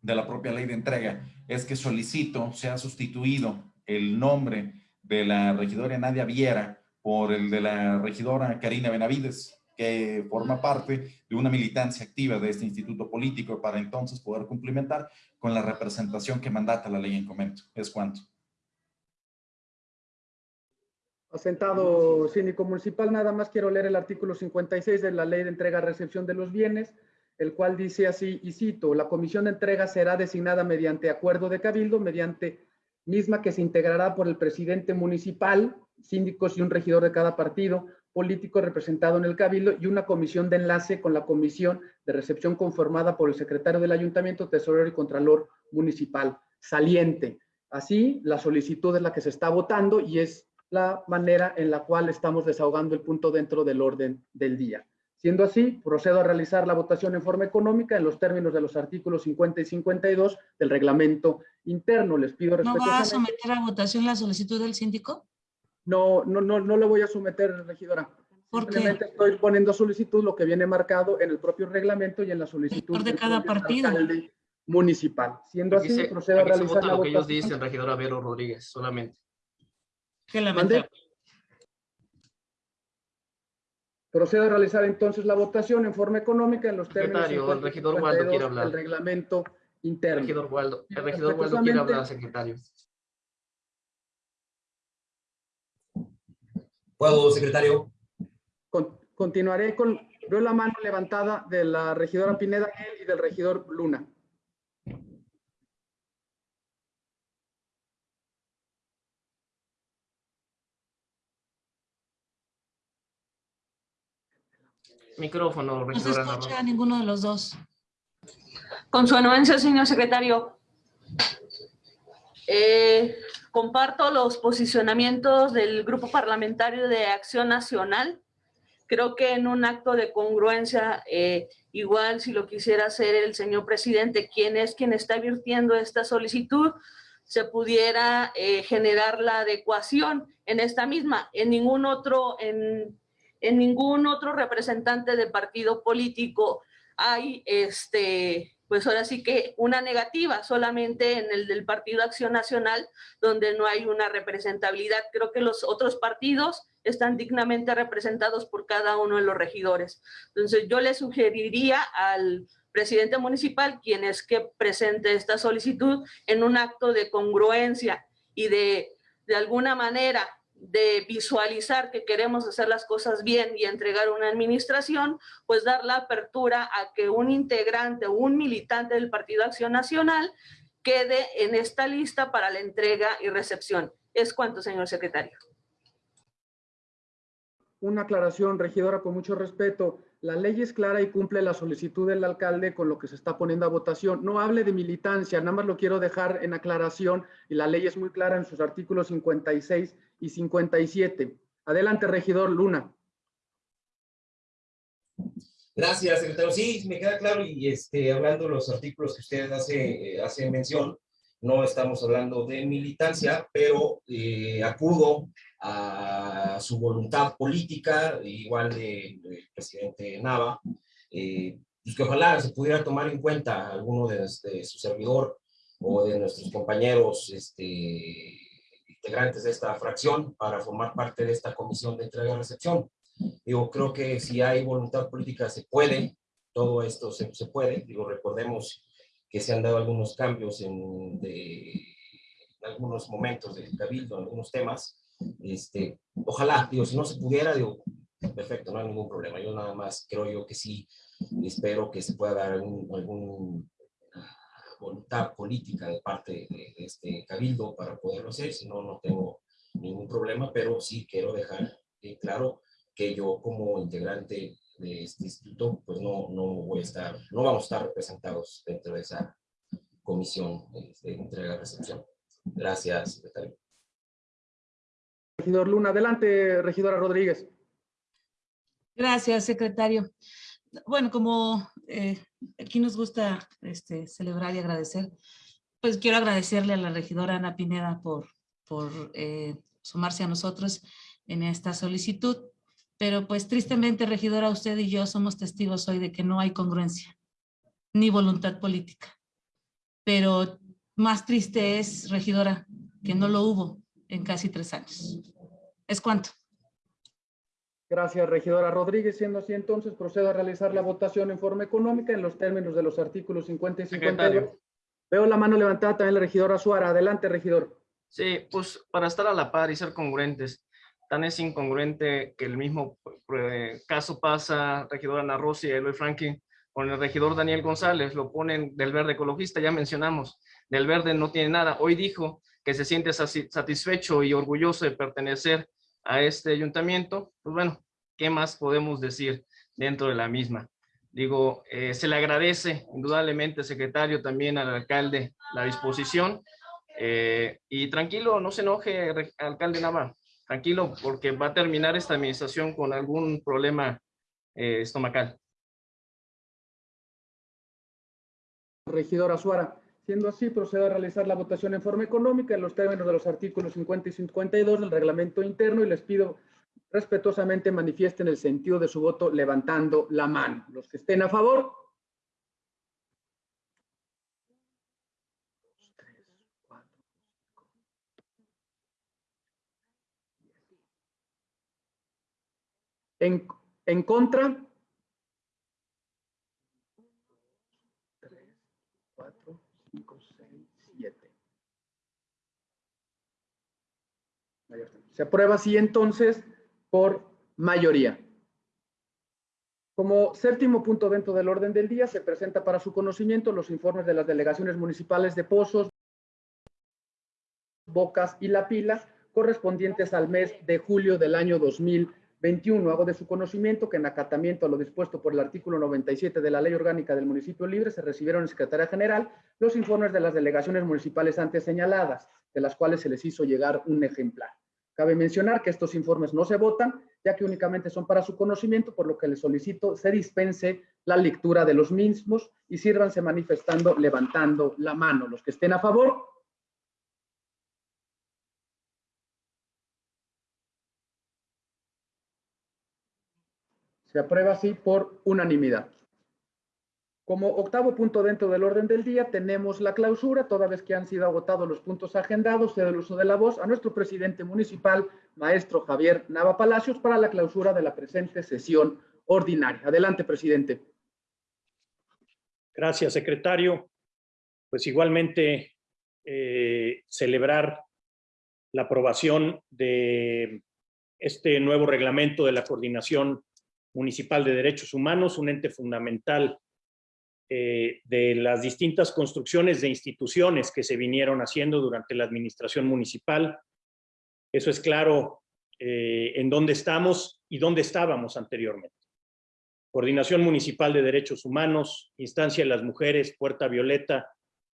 de la propia ley de entrega, es que solicito sea sustituido el nombre de la regidora Nadia Viera por el de la regidora Karina Benavides, que forma parte de una militancia activa de este instituto político para entonces poder cumplimentar con la representación que mandata la ley en comento. Es cuanto. Asentado síndico municipal, nada más quiero leer el artículo 56 de la ley de entrega-recepción de los bienes, el cual dice así, y cito, la comisión de entrega será designada mediante acuerdo de cabildo, mediante misma que se integrará por el presidente municipal, síndicos y un regidor de cada partido político representado en el cabildo y una comisión de enlace con la comisión de recepción conformada por el secretario del ayuntamiento, tesorero y contralor municipal saliente. Así, la solicitud es la que se está votando y es la manera en la cual estamos desahogando el punto dentro del orden del día. Siendo así, procedo a realizar la votación en forma económica en los términos de los artículos 50 y 52 del reglamento interno. Les pido ¿No va a someter a votación la solicitud del síndico? No, no, no, no le voy a someter, regidora. ¿Por Simplemente estoy poniendo solicitud lo que viene marcado en el propio reglamento y en la solicitud de cada partido municipal. Siendo Aquí así, se, procedo a aquí se realizar vota la lo que ellos dicen, regidora Vero Rodríguez, solamente. Qué lamentable. Procedo a realizar entonces la votación en forma económica en los términos Secretario, el 50 y regidor Waldo quiere 52 hablar. del reglamento interno. Regidor Waldo, el regidor Waldo quiere hablar, secretario. ¿Puedo, secretario? con- continuaré con, veo la mano levantada de la regidora Pineda y del regidor Luna. Micrófono, No se escucha a ninguno de los dos. Con su anuencia, señor secretario. Eh, comparto los posicionamientos del Grupo Parlamentario de Acción Nacional. Creo que en un acto de congruencia, eh, igual si lo quisiera hacer el señor presidente, quien es quien está virtiendo esta solicitud, se pudiera eh, generar la adecuación en esta misma. En ningún otro, en, en ningún otro representante de partido político hay este pues ahora sí que una negativa solamente en el del Partido Acción Nacional, donde no hay una representabilidad. Creo que los otros partidos están dignamente representados por cada uno de los regidores. Entonces yo le sugeriría al presidente municipal, quien es que presente esta solicitud en un acto de congruencia y de, de alguna manera de visualizar que queremos hacer las cosas bien y entregar una administración, pues dar la apertura a que un integrante o un militante del Partido Acción Nacional quede en esta lista para la entrega y recepción. Es cuanto, señor secretario. Una aclaración, regidora, con mucho respeto. La ley es clara y cumple la solicitud del alcalde con lo que se está poniendo a votación. No hable de militancia, nada más lo quiero dejar en aclaración y la ley es muy clara en sus artículos 56 y 57. Adelante, regidor Luna. Gracias, secretario. Sí, me queda claro y este, hablando de los artículos que usted hace, eh, hace mención, no estamos hablando de militancia, pero eh, acudo a su voluntad política, igual del de presidente Nava, eh, pues que ojalá se pudiera tomar en cuenta alguno de, de su servidor o de nuestros compañeros este, integrantes de esta fracción para formar parte de esta comisión de entrega y recepción. Digo, creo que si hay voluntad política se puede, todo esto se, se puede. Digo, recordemos que se han dado algunos cambios en, en algunos momentos del cabildo, en algunos temas. Este, ojalá, digo, si no se pudiera, digo, perfecto, no hay ningún problema. Yo nada más creo yo que sí, espero que se pueda dar algún, algún voluntad política de parte de, de, este cabildo para poderlo hacer, si no, no tengo ningún problema, pero sí quiero dejar eh, claro que yo como integrante de este instituto, pues no, no voy a estar, no vamos a estar representados dentro de esa comisión de entrega-recepción. Gracias, secretario. Regidor Luna, adelante, regidora Rodríguez. Gracias, secretario. Bueno, como eh, aquí nos gusta este, celebrar y agradecer, pues quiero agradecerle a la regidora Ana Pineda por, eh, sumarse a nosotros en esta solicitud. Pero pues tristemente, regidora, usted y yo somos testigos hoy de que no hay congruencia ni voluntad política. Pero más triste es, regidora, que no lo hubo en casi tres años. ¿Es cuánto? Gracias, regidora Rodríguez. Siendo así, entonces procedo a realizar la votación en forma económica en los términos de los artículos 50 y 52. Secretario. Veo la mano levantada también la regidora Suara. Adelante, regidor. Sí, pues para estar a la par y ser congruentes, tan es incongruente que el mismo eh, caso pasa, regidora Ana Rossi y Eloy Franklin, con el regidor Daniel González, lo ponen del verde ecologista, ya mencionamos, del verde no tiene nada. Hoy dijo que se siente satisfecho y orgulloso de pertenecer a este ayuntamiento. Pues bueno, ¿qué más podemos decir dentro de la misma? Digo, eh, se le agradece indudablemente, secretario, también al alcalde la disposición. Eh, y tranquilo, no se enoje, alcalde Nava, tranquilo, porque va a terminar esta administración con algún problema eh, estomacal. Regidora Suara. Siendo así, procedo a realizar la votación en forma económica en los términos de los artículos 50 y 52 del reglamento interno y les pido respetuosamente manifiesten el sentido de su voto levantando la mano. Los que estén a favor. En, en contra. Tres, cuatro, cinco, seis, siete. Se aprueba así entonces por mayoría. Como séptimo punto dentro del orden del día, se presenta para su conocimiento los informes de las delegaciones municipales de Pozos, Bocas y La Pila, correspondientes al mes de julio del año 2020. 21. Hago de su conocimiento que en acatamiento a lo dispuesto por el artículo 97 de la Ley Orgánica del Municipio Libre se recibieron en Secretaría General los informes de las delegaciones municipales antes señaladas, de las cuales se les hizo llegar un ejemplar. Cabe mencionar que estos informes no se votan, ya que únicamente son para su conocimiento, por lo que les solicito se dispense la lectura de los mismos y sírvanse manifestando, levantando la mano. Los que estén a favor, Se aprueba así por unanimidad. Como octavo punto dentro del orden del día, tenemos la clausura, toda vez que han sido agotados los puntos agendados, cedo el uso de la voz a nuestro presidente municipal, maestro Javier Nava Palacios, para la clausura de la presente sesión ordinaria. Adelante, presidente. Gracias, secretario. Pues igualmente eh, celebrar la aprobación de este nuevo reglamento de la coordinación Municipal de Derechos Humanos, un ente fundamental eh, de las distintas construcciones de instituciones que se vinieron haciendo durante la administración municipal. Eso es claro eh, en dónde estamos y dónde estábamos anteriormente. Coordinación Municipal de Derechos Humanos, Instancia de las Mujeres, Puerta Violeta,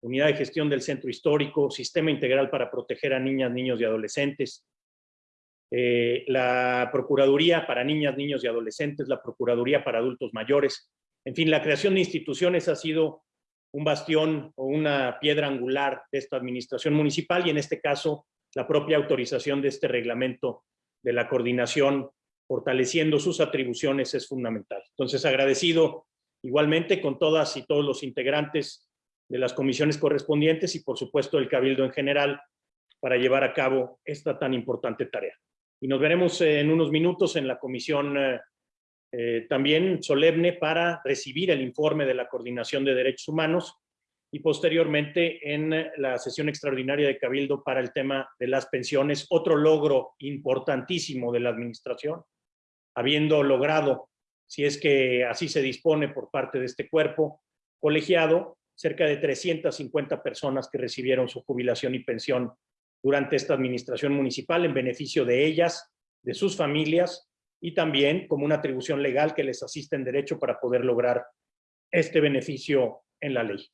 Unidad de Gestión del Centro Histórico, Sistema Integral para Proteger a Niñas, Niños y Adolescentes, eh, la Procuraduría para Niñas, Niños y Adolescentes, la Procuraduría para Adultos Mayores. En fin, la creación de instituciones ha sido un bastión o una piedra angular de esta administración municipal y en este caso la propia autorización de este reglamento de la coordinación fortaleciendo sus atribuciones es fundamental. Entonces agradecido igualmente con todas y todos los integrantes de las comisiones correspondientes y por supuesto el Cabildo en general para llevar a cabo esta tan importante tarea y nos veremos en unos minutos en la comisión eh, también solemne para recibir el informe de la Coordinación de Derechos Humanos y posteriormente en la sesión extraordinaria de Cabildo para el tema de las pensiones, otro logro importantísimo de la administración, habiendo logrado, si es que así se dispone por parte de este cuerpo colegiado, cerca de 350 personas que recibieron su jubilación y pensión durante esta administración municipal en beneficio de ellas, de sus familias y también como una atribución legal que les asiste en derecho para poder lograr este beneficio en la ley.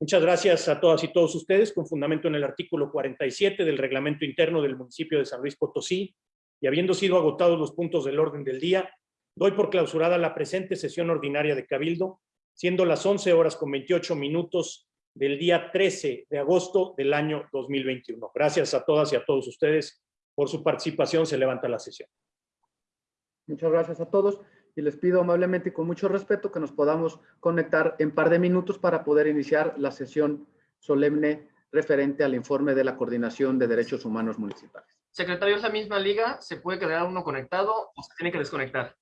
Muchas gracias a todas y todos ustedes, con fundamento en el artículo 47 del reglamento interno del municipio de San Luis Potosí, y habiendo sido agotados los puntos del orden del día, doy por clausurada la presente sesión ordinaria de Cabildo, siendo las 11 horas con 28 minutos del día 13 de agosto del año 2021. Gracias a todas y a todos ustedes por su participación. Se levanta la sesión. Muchas gracias a todos y les pido amablemente y con mucho respeto que nos podamos conectar en par de minutos para poder iniciar la sesión solemne referente al informe de la Coordinación de Derechos Humanos Municipales. Secretario, es la misma liga, ¿se puede quedar uno conectado o se tiene que desconectar?